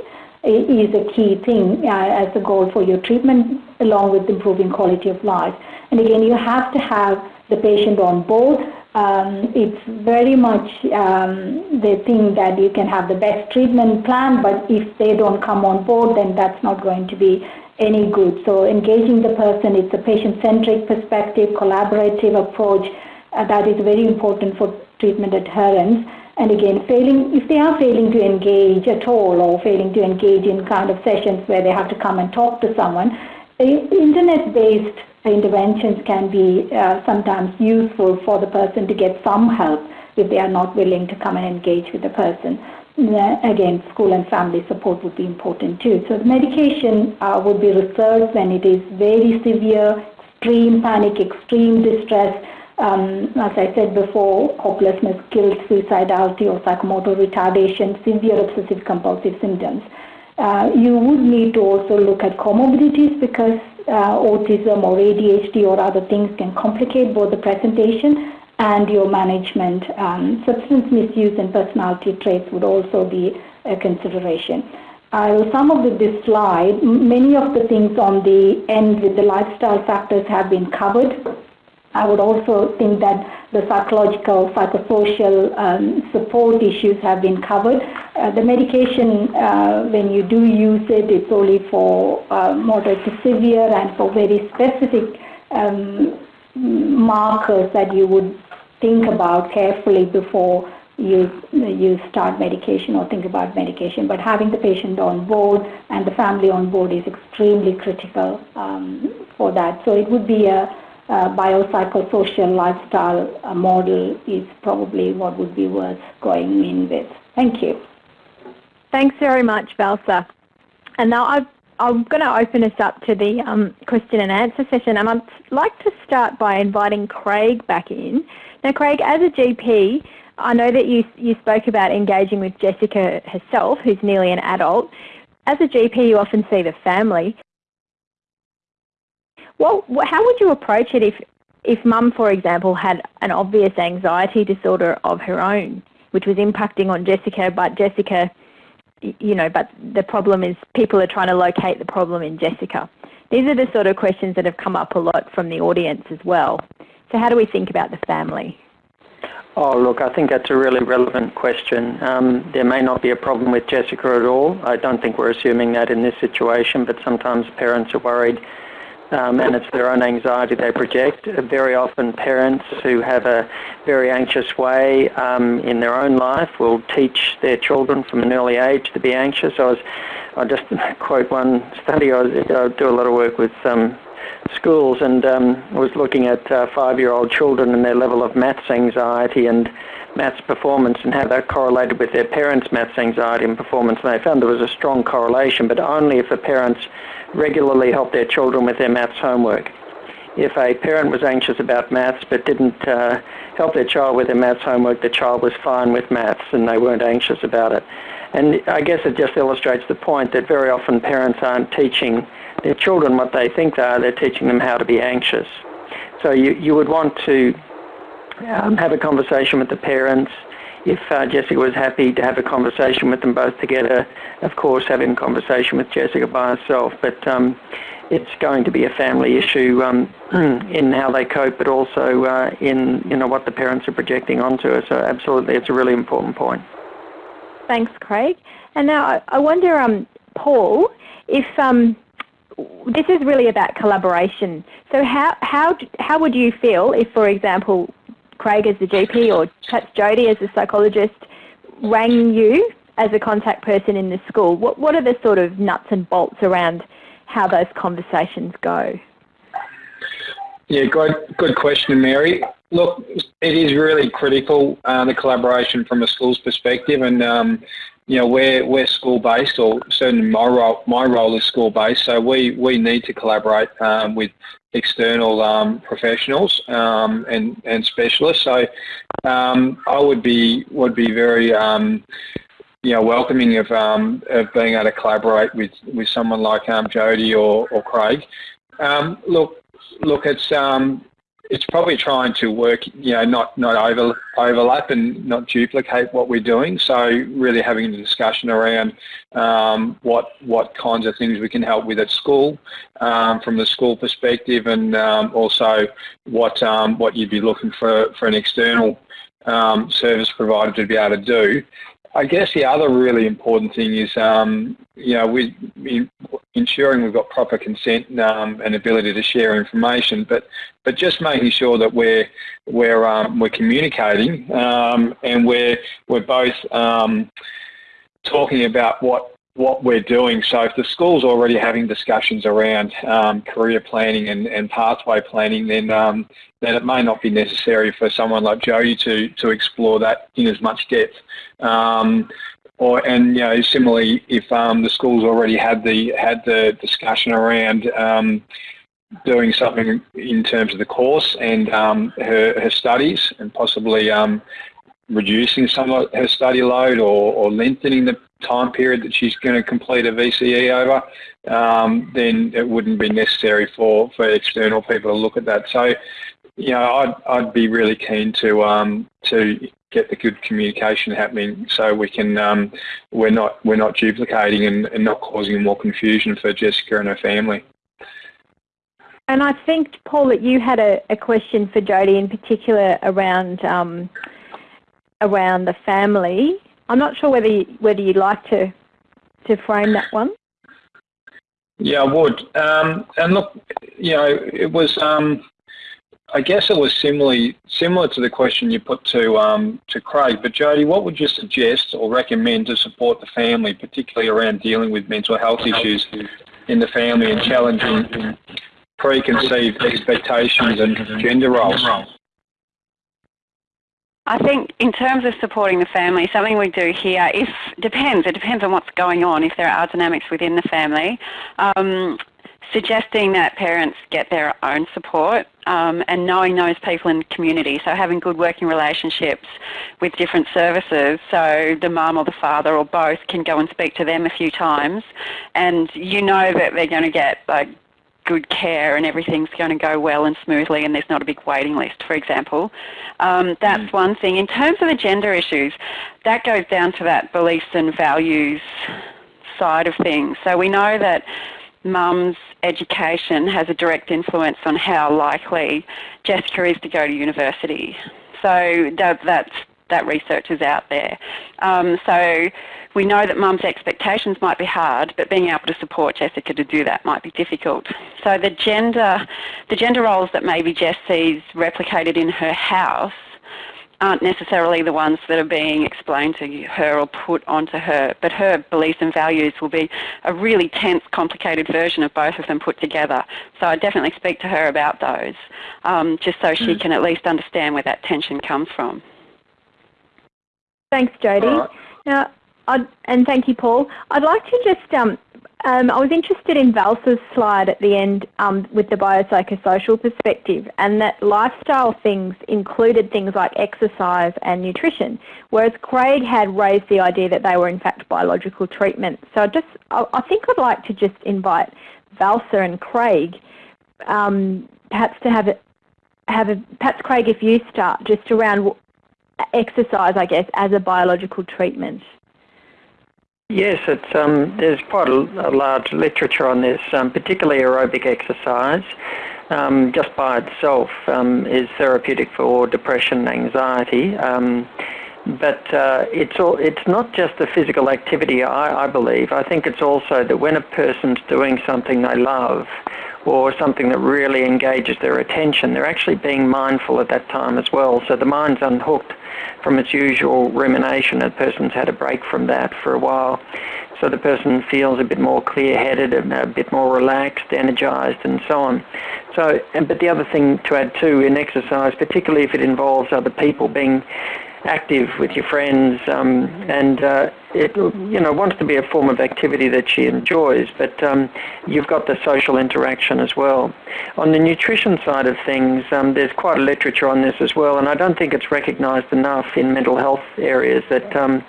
is a key thing uh, as a goal for your treatment, along with improving quality of life. And again, you have to have the patient on board um, it's very much um, think that you can have the best treatment plan, but if they don't come on board, then that's not going to be any good. So engaging the person, it's a patient-centric perspective, collaborative approach. Uh, that is very important for treatment adherence. And again, failing if they are failing to engage at all, or failing to engage in kind of sessions where they have to come and talk to someone, internet-based interventions can be uh, sometimes useful for the person to get some help if they are not willing to come and engage with the person. Again, school and family support would be important too. So the medication uh, would be reserved when it is very severe, extreme panic, extreme distress, um, as I said before, hopelessness, guilt, suicidality, or psychomotor retardation, severe obsessive compulsive symptoms. Uh, you would need to also look at comorbidities because uh, autism or ADHD or other things can complicate both the presentation and your management. Um, substance misuse and personality traits would also be a consideration. I will sum up with this slide. Many of the things on the end with the lifestyle factors have been covered. I would also think that the psychological, psychosocial um, support issues have been covered. Uh, the medication, uh, when you do use it, it's only for uh, moderate to severe and for very specific um, markers that you would think about carefully before you you start medication or think about medication. But having the patient on board and the family on board is extremely critical um, for that. So it would be a uh, biopsychosocial lifestyle model is probably what would be worth going in with. Thank you. Thanks very much, Valsa. And now i am going to open us up to the um, question and answer session, and I'd like to start by inviting Craig back in. Now, Craig, as a GP, I know that you, you spoke about engaging with Jessica herself, who's nearly an adult. As a GP, you often see the family. Well, how would you approach it if, if mum, for example, had an obvious anxiety disorder of her own, which was impacting on Jessica, but Jessica, you know, but the problem is people are trying to locate the problem in Jessica. These are the sort of questions that have come up a lot from the audience as well. So how do we think about the family? Oh, look, I think that's a really relevant question. Um, there may not be a problem with Jessica at all. I don't think we're assuming that in this situation, but sometimes parents are worried um, and it's their own anxiety they project. Very often parents who have a very anxious way um, in their own life will teach their children from an early age to be anxious. I was, I'll just quote one study. I, I do a lot of work with um, schools and um, was looking at uh, five-year-old children and their level of maths anxiety and maths performance and how that correlated with their parents' maths anxiety and performance. And they found there was a strong correlation, but only if the parents regularly help their children with their maths homework. If a parent was anxious about maths but didn't uh, help their child with their maths homework, the child was fine with maths and they weren't anxious about it. And I guess it just illustrates the point that very often parents aren't teaching their children what they think they are, they're teaching them how to be anxious. So you, you would want to um, have a conversation with the parents, if uh, Jessica was happy to have a conversation with them both together, of course, having a conversation with Jessica by herself. But um, it's going to be a family issue um, in how they cope, but also uh, in you know what the parents are projecting onto her. So absolutely, it's a really important point. Thanks, Craig. And now I, wonder, um, Paul, if um, this is really about collaboration. So how how how would you feel if, for example, Craig as the GP or perhaps Jody as the psychologist rang you as a contact person in the school, what, what are the sort of nuts and bolts around how those conversations go? Yeah, good, good question, Mary. Look, it is really critical, uh, the collaboration from a school's perspective, and um, you know, we're, we're school-based, or certainly my role, my role is school-based, so we, we need to collaborate um, with external um, professionals um, and, and specialists. So um, I would be, would be very um, you know, welcoming of, um, of being able to collaborate with, with someone like um, Jody or, or Craig. Look, look, it's it's probably trying to work, you know, not not over, overlap and not duplicate what we're doing. So really having a discussion around um, what what kinds of things we can help with at school um, from the school perspective, and um, also what um, what you'd be looking for for an external um, service provider to be able to do. I guess the other really important thing is, um, you know, we, ensuring we've got proper consent um, and ability to share information, but but just making sure that we're we're um, we're communicating um, and we're we're both um, talking about what what we're doing. So if the school's already having discussions around um, career planning and, and pathway planning, then um, then it may not be necessary for someone like Jody to to explore that in as much depth. Um, or and you know similarly, if um, the school's already had the had the discussion around um, doing something in terms of the course and um, her her studies and possibly reducing some of her study load or, or lengthening the time period that she's going to complete a VCE over, um, then it wouldn't be necessary for, for external people to look at that. So, you know, I'd, I'd be really keen to um, to get the good communication happening so we can um, we're not we're not duplicating and, and not causing more confusion for Jessica and her family. And I think, Paul, that you had a, a question for Jody in particular around um, around the family. I'm not sure whether you, whether you'd like to to frame that one. Yeah, I would. Um, and look, you know, it was. Um, I guess it was similarly similar to the question you put to um, to Craig. But Jody, what would you suggest or recommend to support the family, particularly around dealing with mental health issues in the family and challenging preconceived expectations and gender roles? I think in terms of supporting the family, something we do here if depends. It depends on what's going on. If there are dynamics within the family, um, suggesting that parents get their own support um, and knowing those people in the community. So having good working relationships with different services. So the mum or the father or both can go and speak to them a few times, and you know that they're going to get like good care and everything's going to go well and smoothly and there's not a big waiting list, for example. Um, that's mm. one thing. In terms of the gender issues, that goes down to that beliefs and values side of things. So we know that mum's education has a direct influence on how likely Jessica is to go to university. So that, that's that research is out there. Um, so we know that mum's expectations might be hard, but being able to support Jessica to do that might be difficult. So the gender, the gender roles that maybe Jess sees replicated in her house aren't necessarily the ones that are being explained to her or put onto her, but her beliefs and values will be a really tense, complicated version of both of them put together. So I definitely speak to her about those, um, just so she mm. can at least understand where that tension comes from. Thanks, Jody. Right. Now, I'd, and thank you, Paul. I'd like to just, um, um, I was interested in Valsa's slide at the end um, with the biopsychosocial perspective and that lifestyle things included things like exercise and nutrition, whereas Craig had raised the idea that they were in fact biological treatments. So I just, I, I think I'd like to just invite Valsa and Craig um, perhaps to have a, have a, perhaps Craig if you start just around exercise, I guess, as a biological treatment? Yes, it's um, there's quite a, a, large literature on this, um, particularly aerobic exercise. Um, just by itself um, is therapeutic for depression and anxiety. Um, but uh, it's all, it's not just the physical activity, I, I believe. I think it's also that when a person's doing something they love, or something that really engages their attention, they're actually being mindful at that time as well. So the mind's unhooked from its usual rumination. The person's had a break from that for a while. so the person feels a bit more clear-headed, and a bit more relaxed, energized, and so on. So, but the other thing to add too in exercise, particularly if it involves other people, being active with your friends, um, and uh, it you know wants to be a form of activity that she enjoys. But um, you've got the social interaction as well. On the nutrition side of things, um, there's quite a literature on this as well, and I don't think it's recognised enough in mental health areas that um,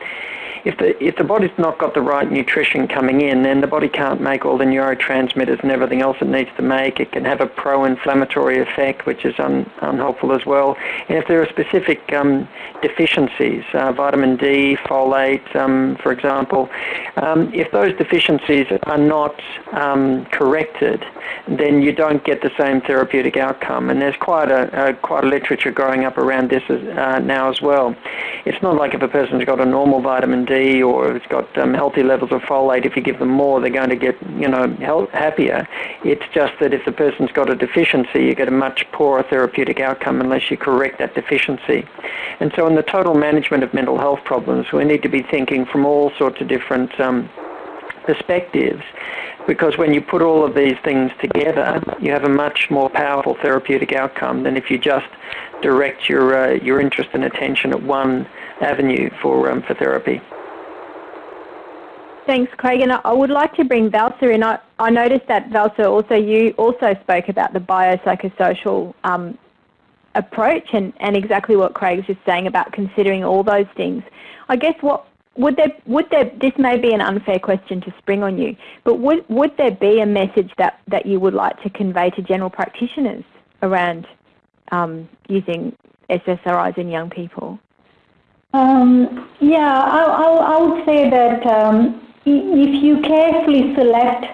if the if the body's not got the right nutrition coming in, then the body can't make all the neurotransmitters and everything else it needs to make. It can have a pro-inflammatory effect, which is un, unhelpful as well. And if there are specific um, deficiencies, uh, vitamin D, folate, um, for example, um, if those deficiencies are not um, corrected, then you don't get the same therapeutic outcome. And there's quite a, a quite a literature growing up around this as, uh, now as well. It's not like if a person's got a normal vitamin D or it's got um, healthy levels of folate, if you give them more, they're going to get, you know, health, happier. It's just that if the person's got a deficiency, you get a much poorer therapeutic outcome unless you correct that deficiency. And so in the total management of mental health problems, we need to be thinking from all sorts of different um, perspectives because when you put all of these things together, you have a much more powerful therapeutic outcome than if you just direct your uh, your interest and attention at one avenue for um, for therapy. Thanks, Craig. And I would like to bring Valsa in. I, I noticed that Valsa also you also spoke about the biopsychosocial um, approach and, and exactly what Craig Craig's just saying about considering all those things. I guess what would there would there this may be an unfair question to spring on you, but would would there be a message that, that you would like to convey to general practitioners around um, using SSRIs in young people? Um, yeah, I, I, I, would say that um, if you carefully select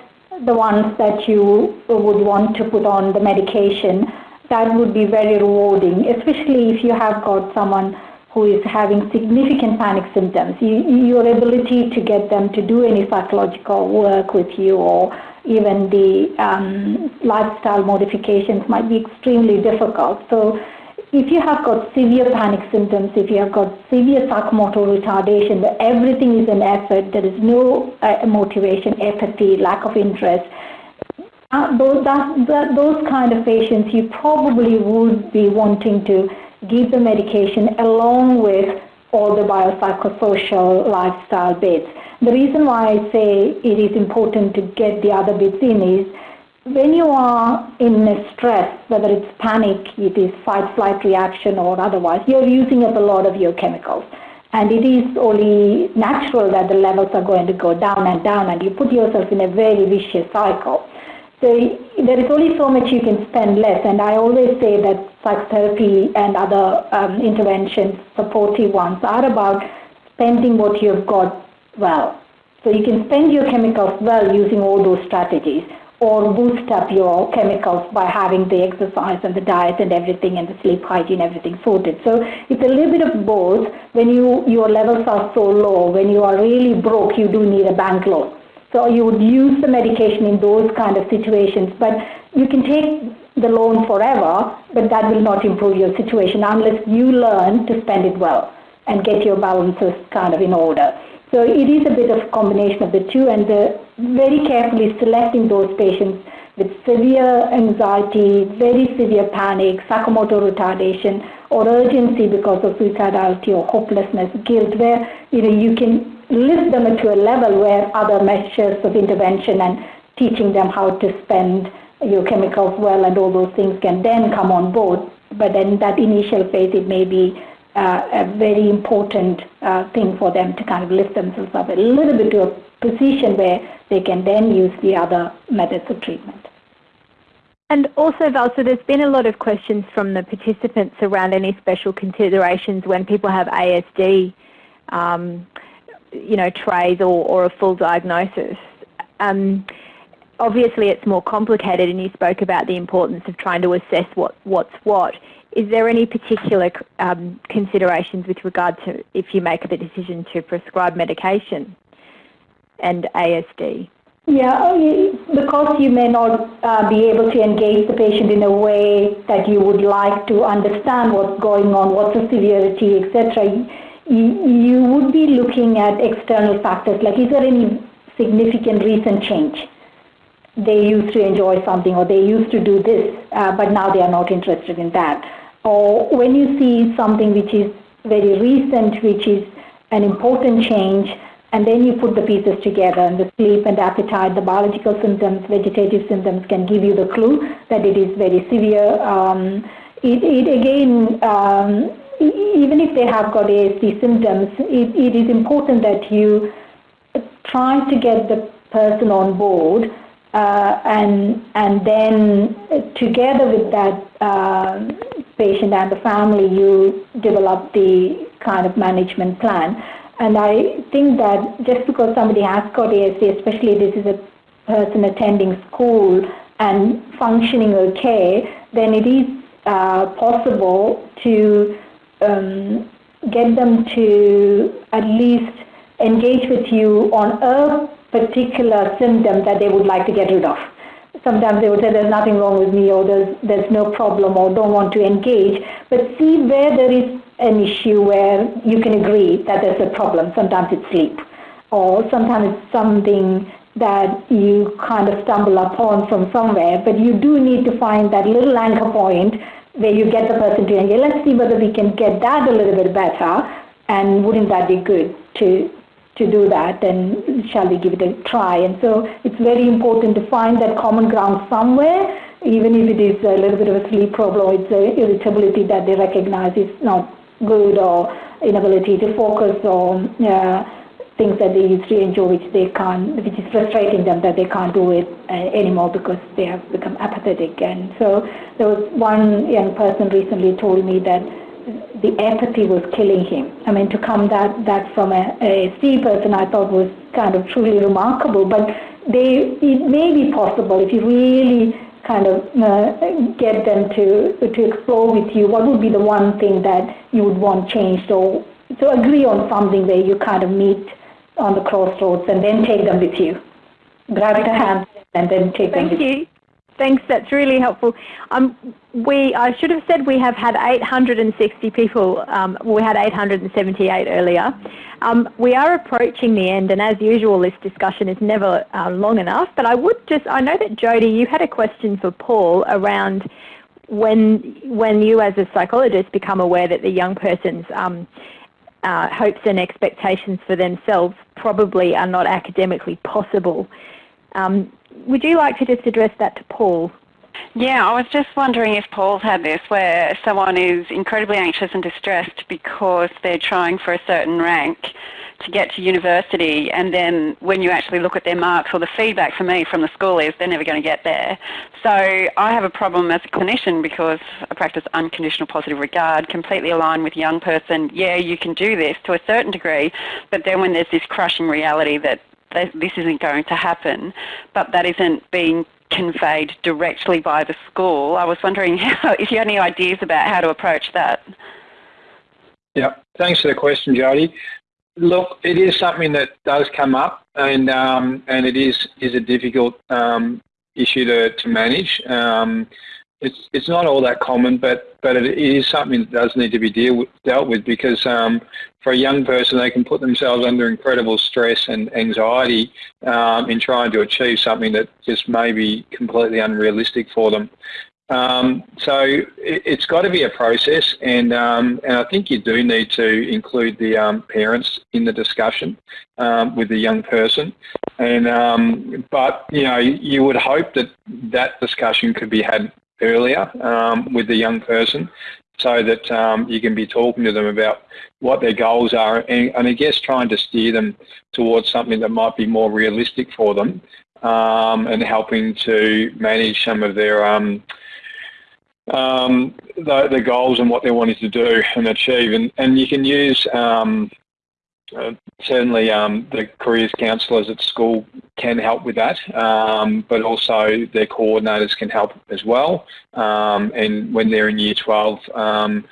the ones that you would want to put on the medication, that would be very rewarding, especially if you have got someone who is having significant panic symptoms. You, your ability to get them to do any psychological work with you or even the um, lifestyle modifications might be extremely difficult. So if you have got severe panic symptoms, if you have got severe psychomotor retardation, where everything is an effort, there is no uh, motivation, apathy, lack of interest, uh, those, that, that, those kind of patients, you probably would be wanting to give the medication along with all the biopsychosocial lifestyle bits. The reason why I say it is important to get the other bits in is when you are in stress, whether it's panic, it is fight flight reaction or otherwise, you're using up a lot of your chemicals. And it is only natural that the levels are going to go down and down, and you put yourself in a very vicious cycle. So there is only so much you can spend less. And I always say that psychotherapy and other um, interventions, supportive ones, are about spending what you've got well. So you can spend your chemicals well using all those strategies or boost up your chemicals by having the exercise and the diet and everything and the sleep hygiene, everything sorted. So it's a little bit of both. When you your levels are so low, when you are really broke, you do need a bank loan. So you would use the medication in those kind of situations, but you can take the loan forever, but that will not improve your situation unless you learn to spend it well and get your balances kind of in order. So it is a bit of a combination of the two and the very carefully selecting those patients with severe anxiety, very severe panic, psychomotor retardation, or urgency because of suicidality or hopelessness, guilt, where you know you can lift them to a level where other measures of intervention and teaching them how to spend your chemicals well and all those things can then come on board. But then that initial phase, it may be uh, a very important uh, thing for them to kind of lift themselves up a little bit to a position where they can then use the other methods of treatment. And also, Valsa, there's been a lot of questions from the participants around any special considerations when people have ASD, um, you know, traits or, or a full diagnosis. Um, obviously, it's more complicated, and you spoke about the importance of trying to assess what, what's what. Is there any particular um, considerations with regard to if you make the decision to prescribe medication and ASD? Yeah, oh, because you may not uh, be able to engage the patient in a way that you would like to understand what's going on, what's the severity, etc. You, you would be looking at external factors like is there any significant recent change. They used to enjoy something or they used to do this, uh, but now they are not interested in that. Or when you see something which is very recent, which is an important change, and then you put the pieces together and the sleep and appetite, the biological symptoms, vegetative symptoms can give you the clue that it is very severe. Um, it, it, again, um, even if they have got ASD symptoms, it, it is important that you try to get the person on board uh, and and then together with that uh, patient and the family, you develop the kind of management plan. And I think that just because somebody has got ASD, especially this is a person attending school and functioning okay, then it is uh, possible to um, get them to at least engage with you on a particular symptom that they would like to get rid of. Sometimes they would say there's nothing wrong with me or there's, there's no problem or don't want to engage, but see where there is an issue where you can agree that there's a problem. Sometimes it's sleep or sometimes it's something that you kind of stumble upon from somewhere, but you do need to find that little anchor point where you get the person to engage. Let's see whether we can get that a little bit better, and wouldn't that be good to to do that? And shall we give it a try? And so it's very important to find that common ground somewhere, even if it is a little bit of a sleep problem, it's an irritability that they recognize is not good, or inability to focus, or uh, things that they used to enjoy which they can't, which is frustrating them that they can't do it uh, anymore because they have become apathetic. And so there was one young person recently told me that the apathy was killing him. I mean, to come that, that from a, a C person I thought was kind of truly remarkable, but they, it may be possible if you really kind of uh, get them to, to explore with you what would be the one thing that you would want changed or so agree on something where you kind of meet on the crossroads and then take them with you. Grab the hand and then take Thank them with you. you. Thanks, that's really helpful. Um, we, I should have said we have had 860 people, um, we had 878 earlier. Um, we are approaching the end and as usual this discussion is never uh, long enough, but I would just, I know that Jody, you had a question for Paul around when, when you as a psychologist become aware that the young person's um, uh, hopes and expectations for themselves probably are not academically possible. Um, would you like to just address that to Paul? Yeah, I was just wondering if Paul's had this, where someone is incredibly anxious and distressed because they're trying for a certain rank to get to university and then when you actually look at their marks or the feedback for me from the school is they're never going to get there. So I have a problem as a clinician because I practice unconditional positive regard, completely aligned with young person, yeah, you can do this to a certain degree, but then when there's this crushing reality that this isn't going to happen, but that isn't being conveyed directly by the school. I was wondering how, if you had any ideas about how to approach that. Yeah, thanks for the question, Jody. Look, it is something that does come up, and um, and it is is a difficult um, issue to to manage. Um, it's it's not all that common, but but it is something that does need to be deal with, dealt with because um, for a young person, they can put themselves under incredible stress and anxiety um, in trying to achieve something that just may be completely unrealistic for them. Um, so it, has got to be a process, and um, and I think you do need to include the um, parents in the discussion um, with the young person. And but you know you would hope that that discussion could be had earlier um, with the young person, so that you can be talking to them about what their goals are, and, and I guess trying to steer them towards something that might be more realistic for them, and helping to manage some of their um, the, the, goals and what they're wanting to do and achieve. And, and you can use um, uh, certainly um, the careers counsellors at school can help with that, um, but also their coordinators can help as well. Um, and when they're in year 12, um,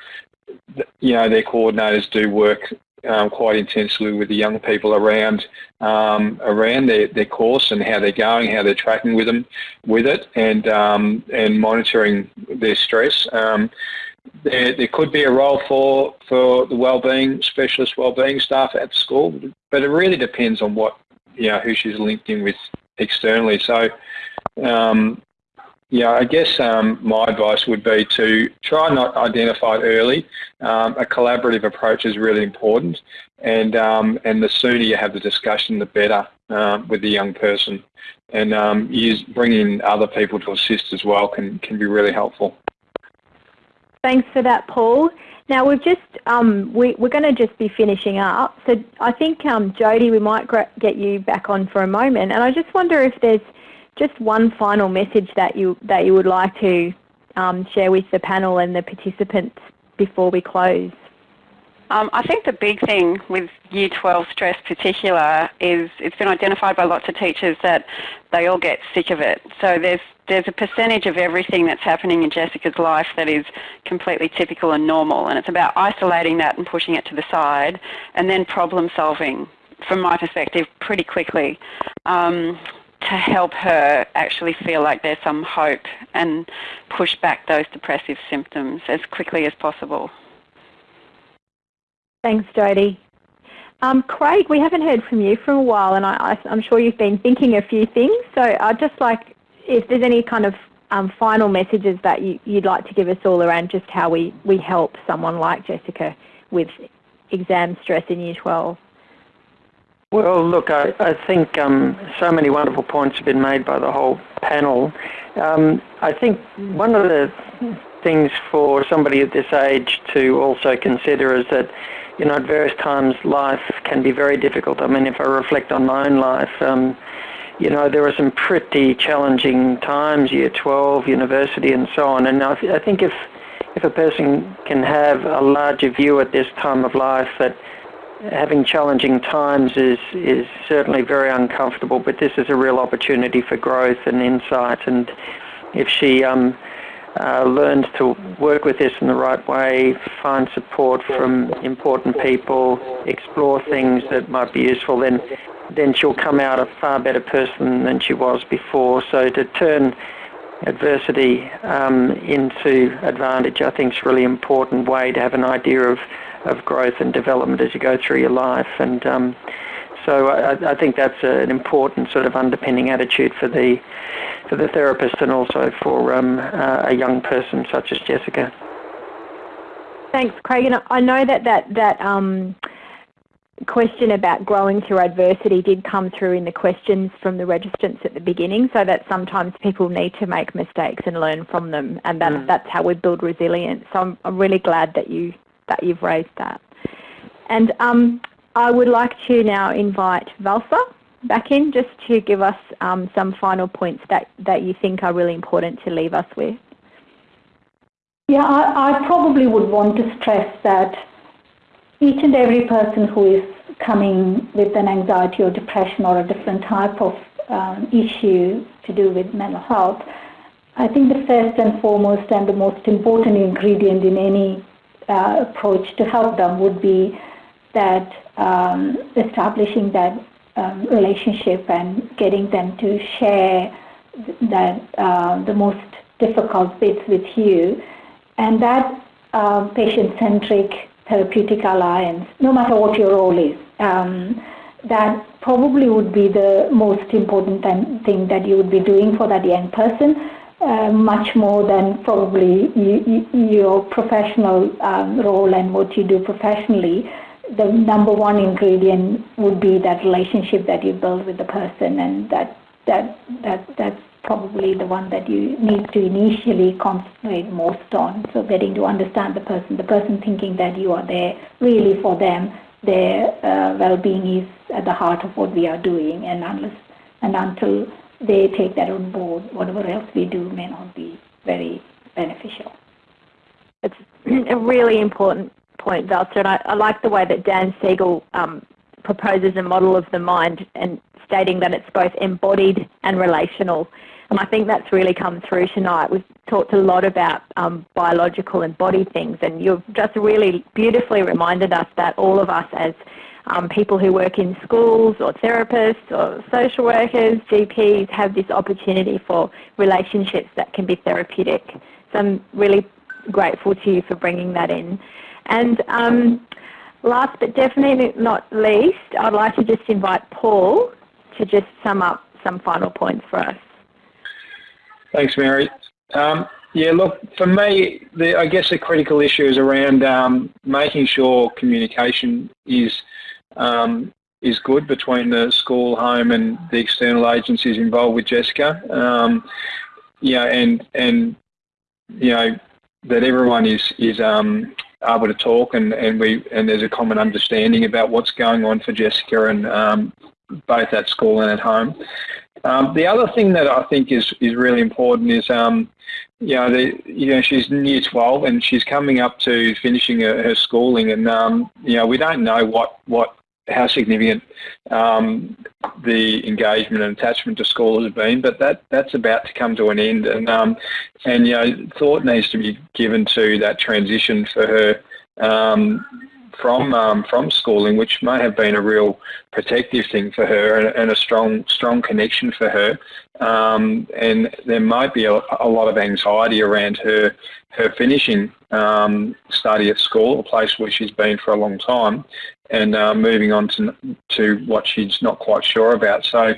you know, their coordinators do work um, quite intensely with the young people around um, around their, their course and how they're going, how they're tracking with them with it, and and monitoring their stress. Um, there, there could be a role for for the wellbeing specialist wellbeing staff at school, but it really depends on what you know, who she's linked in with externally. So, um, yeah, I guess um, my advice would be to try not identify early. Um, a collaborative approach is really important, and um, and the sooner you have the discussion, the better uh, with the young person. And um, use bringing other people to assist as well can can be really helpful. Thanks for that, Paul. Now we've just um, we, are going to just be finishing up. So I think um, Jody, we might get you back on for a moment, and I just wonder if there's just one final message that you that you would like to um, share with the panel and the participants before we close. Um, I think the big thing with Year 12 stress particular is it's been identified by lots of teachers that they all get sick of it. So there's there's a percentage of everything that's happening in Jessica's life that is completely typical and normal, and it's about isolating that and pushing it to the side, and then problem solving, from my perspective, pretty quickly. Um, to help her actually feel like there's some hope and push back those depressive symptoms as quickly as possible. Thanks, Jody. Um, Craig, we haven't heard from you for a while, and I, am sure you've been thinking a few things. So I'd just like, if there's any kind of um, final messages that you, would like to give us all around just how we, we help someone like Jessica with exam stress in Year 12. Well, look, I, I think um, so many wonderful points have been made by the whole panel. Um, I think one of the things for somebody at this age to also consider is that, you know, at various times life can be very difficult. I mean, if I reflect on my own life, um, you know, there were some pretty challenging times, year 12, university, and so on. And I, I think if if a person can have a larger view at this time of life that having challenging times is is certainly very uncomfortable, but this is a real opportunity for growth and insight. And if she um, uh, learns to work with this in the right way, find support from important people, explore things that might be useful, then then she'll come out a far better person than she was before. So to turn adversity um, into advantage, I think is a really important way to have an idea of, of growth and development as you go through your life. And um, so I, I, think that's an important sort of underpinning attitude for the for the therapist and also for um, uh, a young person such as Jessica. Thanks, Craig. And I know that that that um, question about growing through adversity did come through in the questions from the registrants at the beginning, so that sometimes people need to make mistakes and learn from them, and that, mm. that's how we build resilience. So I'm, I'm, really glad that you that you've raised that. And um, I would like to now invite Valsa back in just to give us um, some final points that, that you think are really important to leave us with. Yeah, I, I probably would want to stress that each and every person who is coming with an anxiety or depression or a different type of um, issue to do with mental health, I think the first and foremost and the most important ingredient in any uh, approach to help them would be that um, establishing that um, relationship and getting them to share that uh, the most difficult bits with you, and that uh, patient-centric therapeutic alliance, no matter what your role is, um, that probably would be the most important thing that you would be doing for that young person. Uh, much more than probably you, you, your professional um, role and what you do professionally the number one ingredient would be that relationship that you build with the person, and that that that that's probably the one that you need to initially concentrate most on. So getting to understand the person, the person thinking that you are there really for them, their uh, well-being is at the heart of what we are doing, and unless and until they take that on board, whatever else we do may not be very beneficial. It's a really important point, Valsa, and I, I, like the way that Dan Siegel um, proposes a model of the mind and stating that it's both embodied and relational. And I think that's really come through tonight. We've talked a lot about um, biological and body things, and you've just really beautifully reminded us that all of us as um, people who work in schools or therapists or social workers, GPs, have this opportunity for relationships that can be therapeutic. So I'm really grateful to you for bringing that in. And um, last but definitely not least, I'd like to just invite Paul to just sum up some final points for us. Thanks, Mary. Um, yeah, look, for me, the, I guess the critical issue is around um, making sure communication is um, is good between the school, home, and the external agencies involved with Jessica. Um, and and you know that everyone is is um, able to talk and and we and there's a common understanding about what's going on for Jessica and um, both at school and at home. Um, the other thing that I think is is really important is um, you know the, you know she's in year 12 and she's coming up to finishing her, her schooling and um, you know we don't know what what how significant um, the engagement and attachment to school has been, but that that's about to come to an end, and um, and you know thought needs to be given to that transition for her um, from um, from schooling, which may have been a real protective thing for her and, and a strong strong connection for her. Um, and there might be a, a, lot of anxiety around her her finishing um, study at school, a place where she's been for a long time, and uh, moving on to to what she's not quite sure about. So.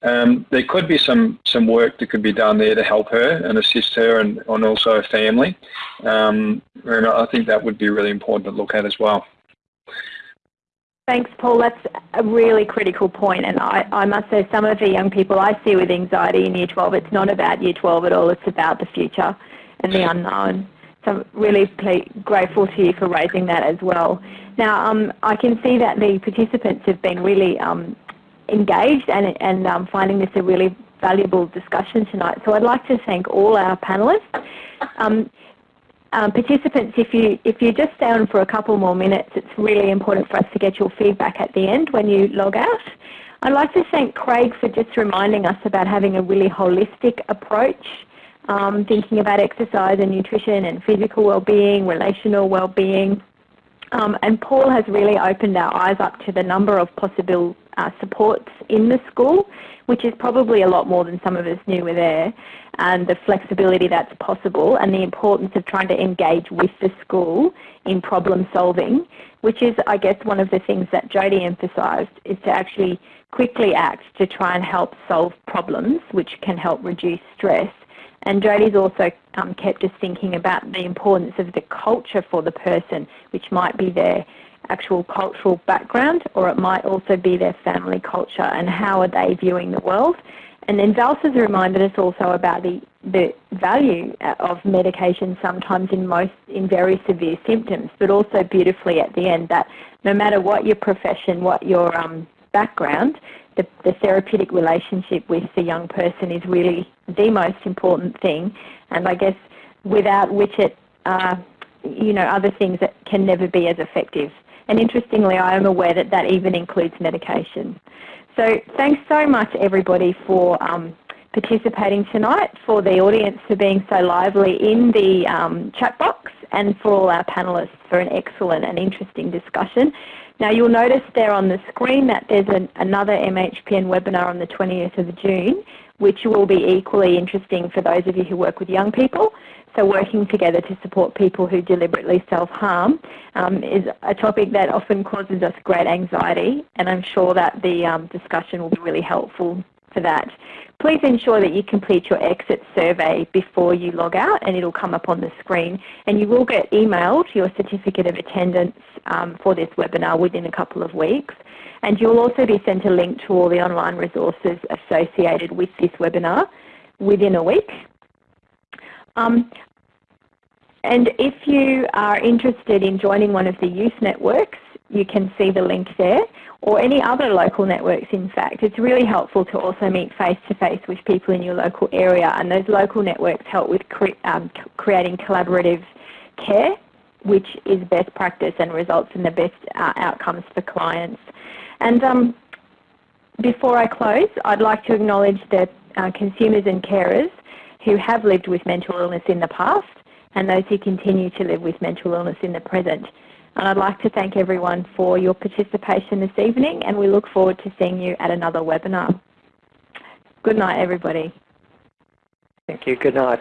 Um, there could be some some work that could be done there to help her and assist her and, and also her family. Um, and I think that would be really important to look at as well. Thanks, Paul. That's a really critical point, and I, I, must say some of the young people I see with anxiety in Year 12, it's not about Year 12 at all, it's about the future and the unknown. So I'm really grateful to you for raising that as well. Now, um, I can see that the participants have been really um, engaged and, and um, finding this a really valuable discussion tonight. So I'd like to thank all our panellists. Um, participants, if you if you just stay on for a couple more minutes, it's really important for us to get your feedback at the end when you log out. I'd like to thank Craig for just reminding us about having a really holistic approach, um, thinking about exercise and nutrition and physical well-being, relational well-being. Um, and Paul has really opened our eyes up to the number of possible uh, supports in the school, which is probably a lot more than some of us knew were there and the flexibility that's possible and the importance of trying to engage with the school in problem solving, which is, I guess, one of the things that Jody emphasised, is to actually quickly act to try and help solve problems, which can help reduce stress. And Jody's also um, kept us thinking about the importance of the culture for the person, which might be their actual cultural background or it might also be their family culture and how are they viewing the world and then Valsa's reminded us also about the, the value of medication sometimes in most in very severe symptoms, but also beautifully at the end that no matter what your profession, what your um, background, the, the therapeutic relationship with the young person is really the most important thing. And I guess without which it, uh, you know, other things that can never be as effective. And interestingly, I am aware that that even includes medication. So thanks so much everybody for um, participating tonight, for the audience for being so lively in the um, chat box and for all our panellists for an excellent and interesting discussion. Now you'll notice there on the screen that there's an, another MHPN webinar on the 20th of June which will be equally interesting for those of you who work with young people. So working together to support people who deliberately self-harm um, is a topic that often causes us great anxiety and I'm sure that the um, discussion will be really helpful for that. Please ensure that you complete your exit survey before you log out and it'll come up on the screen and you will get emailed your certificate of attendance um, for this webinar within a couple of weeks. And you'll also be sent a link to all the online resources associated with this webinar within a week. Um, and if you are interested in joining one of the youth networks, you can see the link there, or any other local networks in fact. It's really helpful to also meet face-to-face with people in your local area, and those local networks help with cre um, creating collaborative care, which is best practice and results in the best uh, outcomes for clients. And um, before I close, I'd like to acknowledge the uh, consumers and carers who have lived with mental illness in the past and those who continue to live with mental illness in the present. And I'd like to thank everyone for your participation this evening and we look forward to seeing you at another webinar. Good night everybody. Thank you. Good night.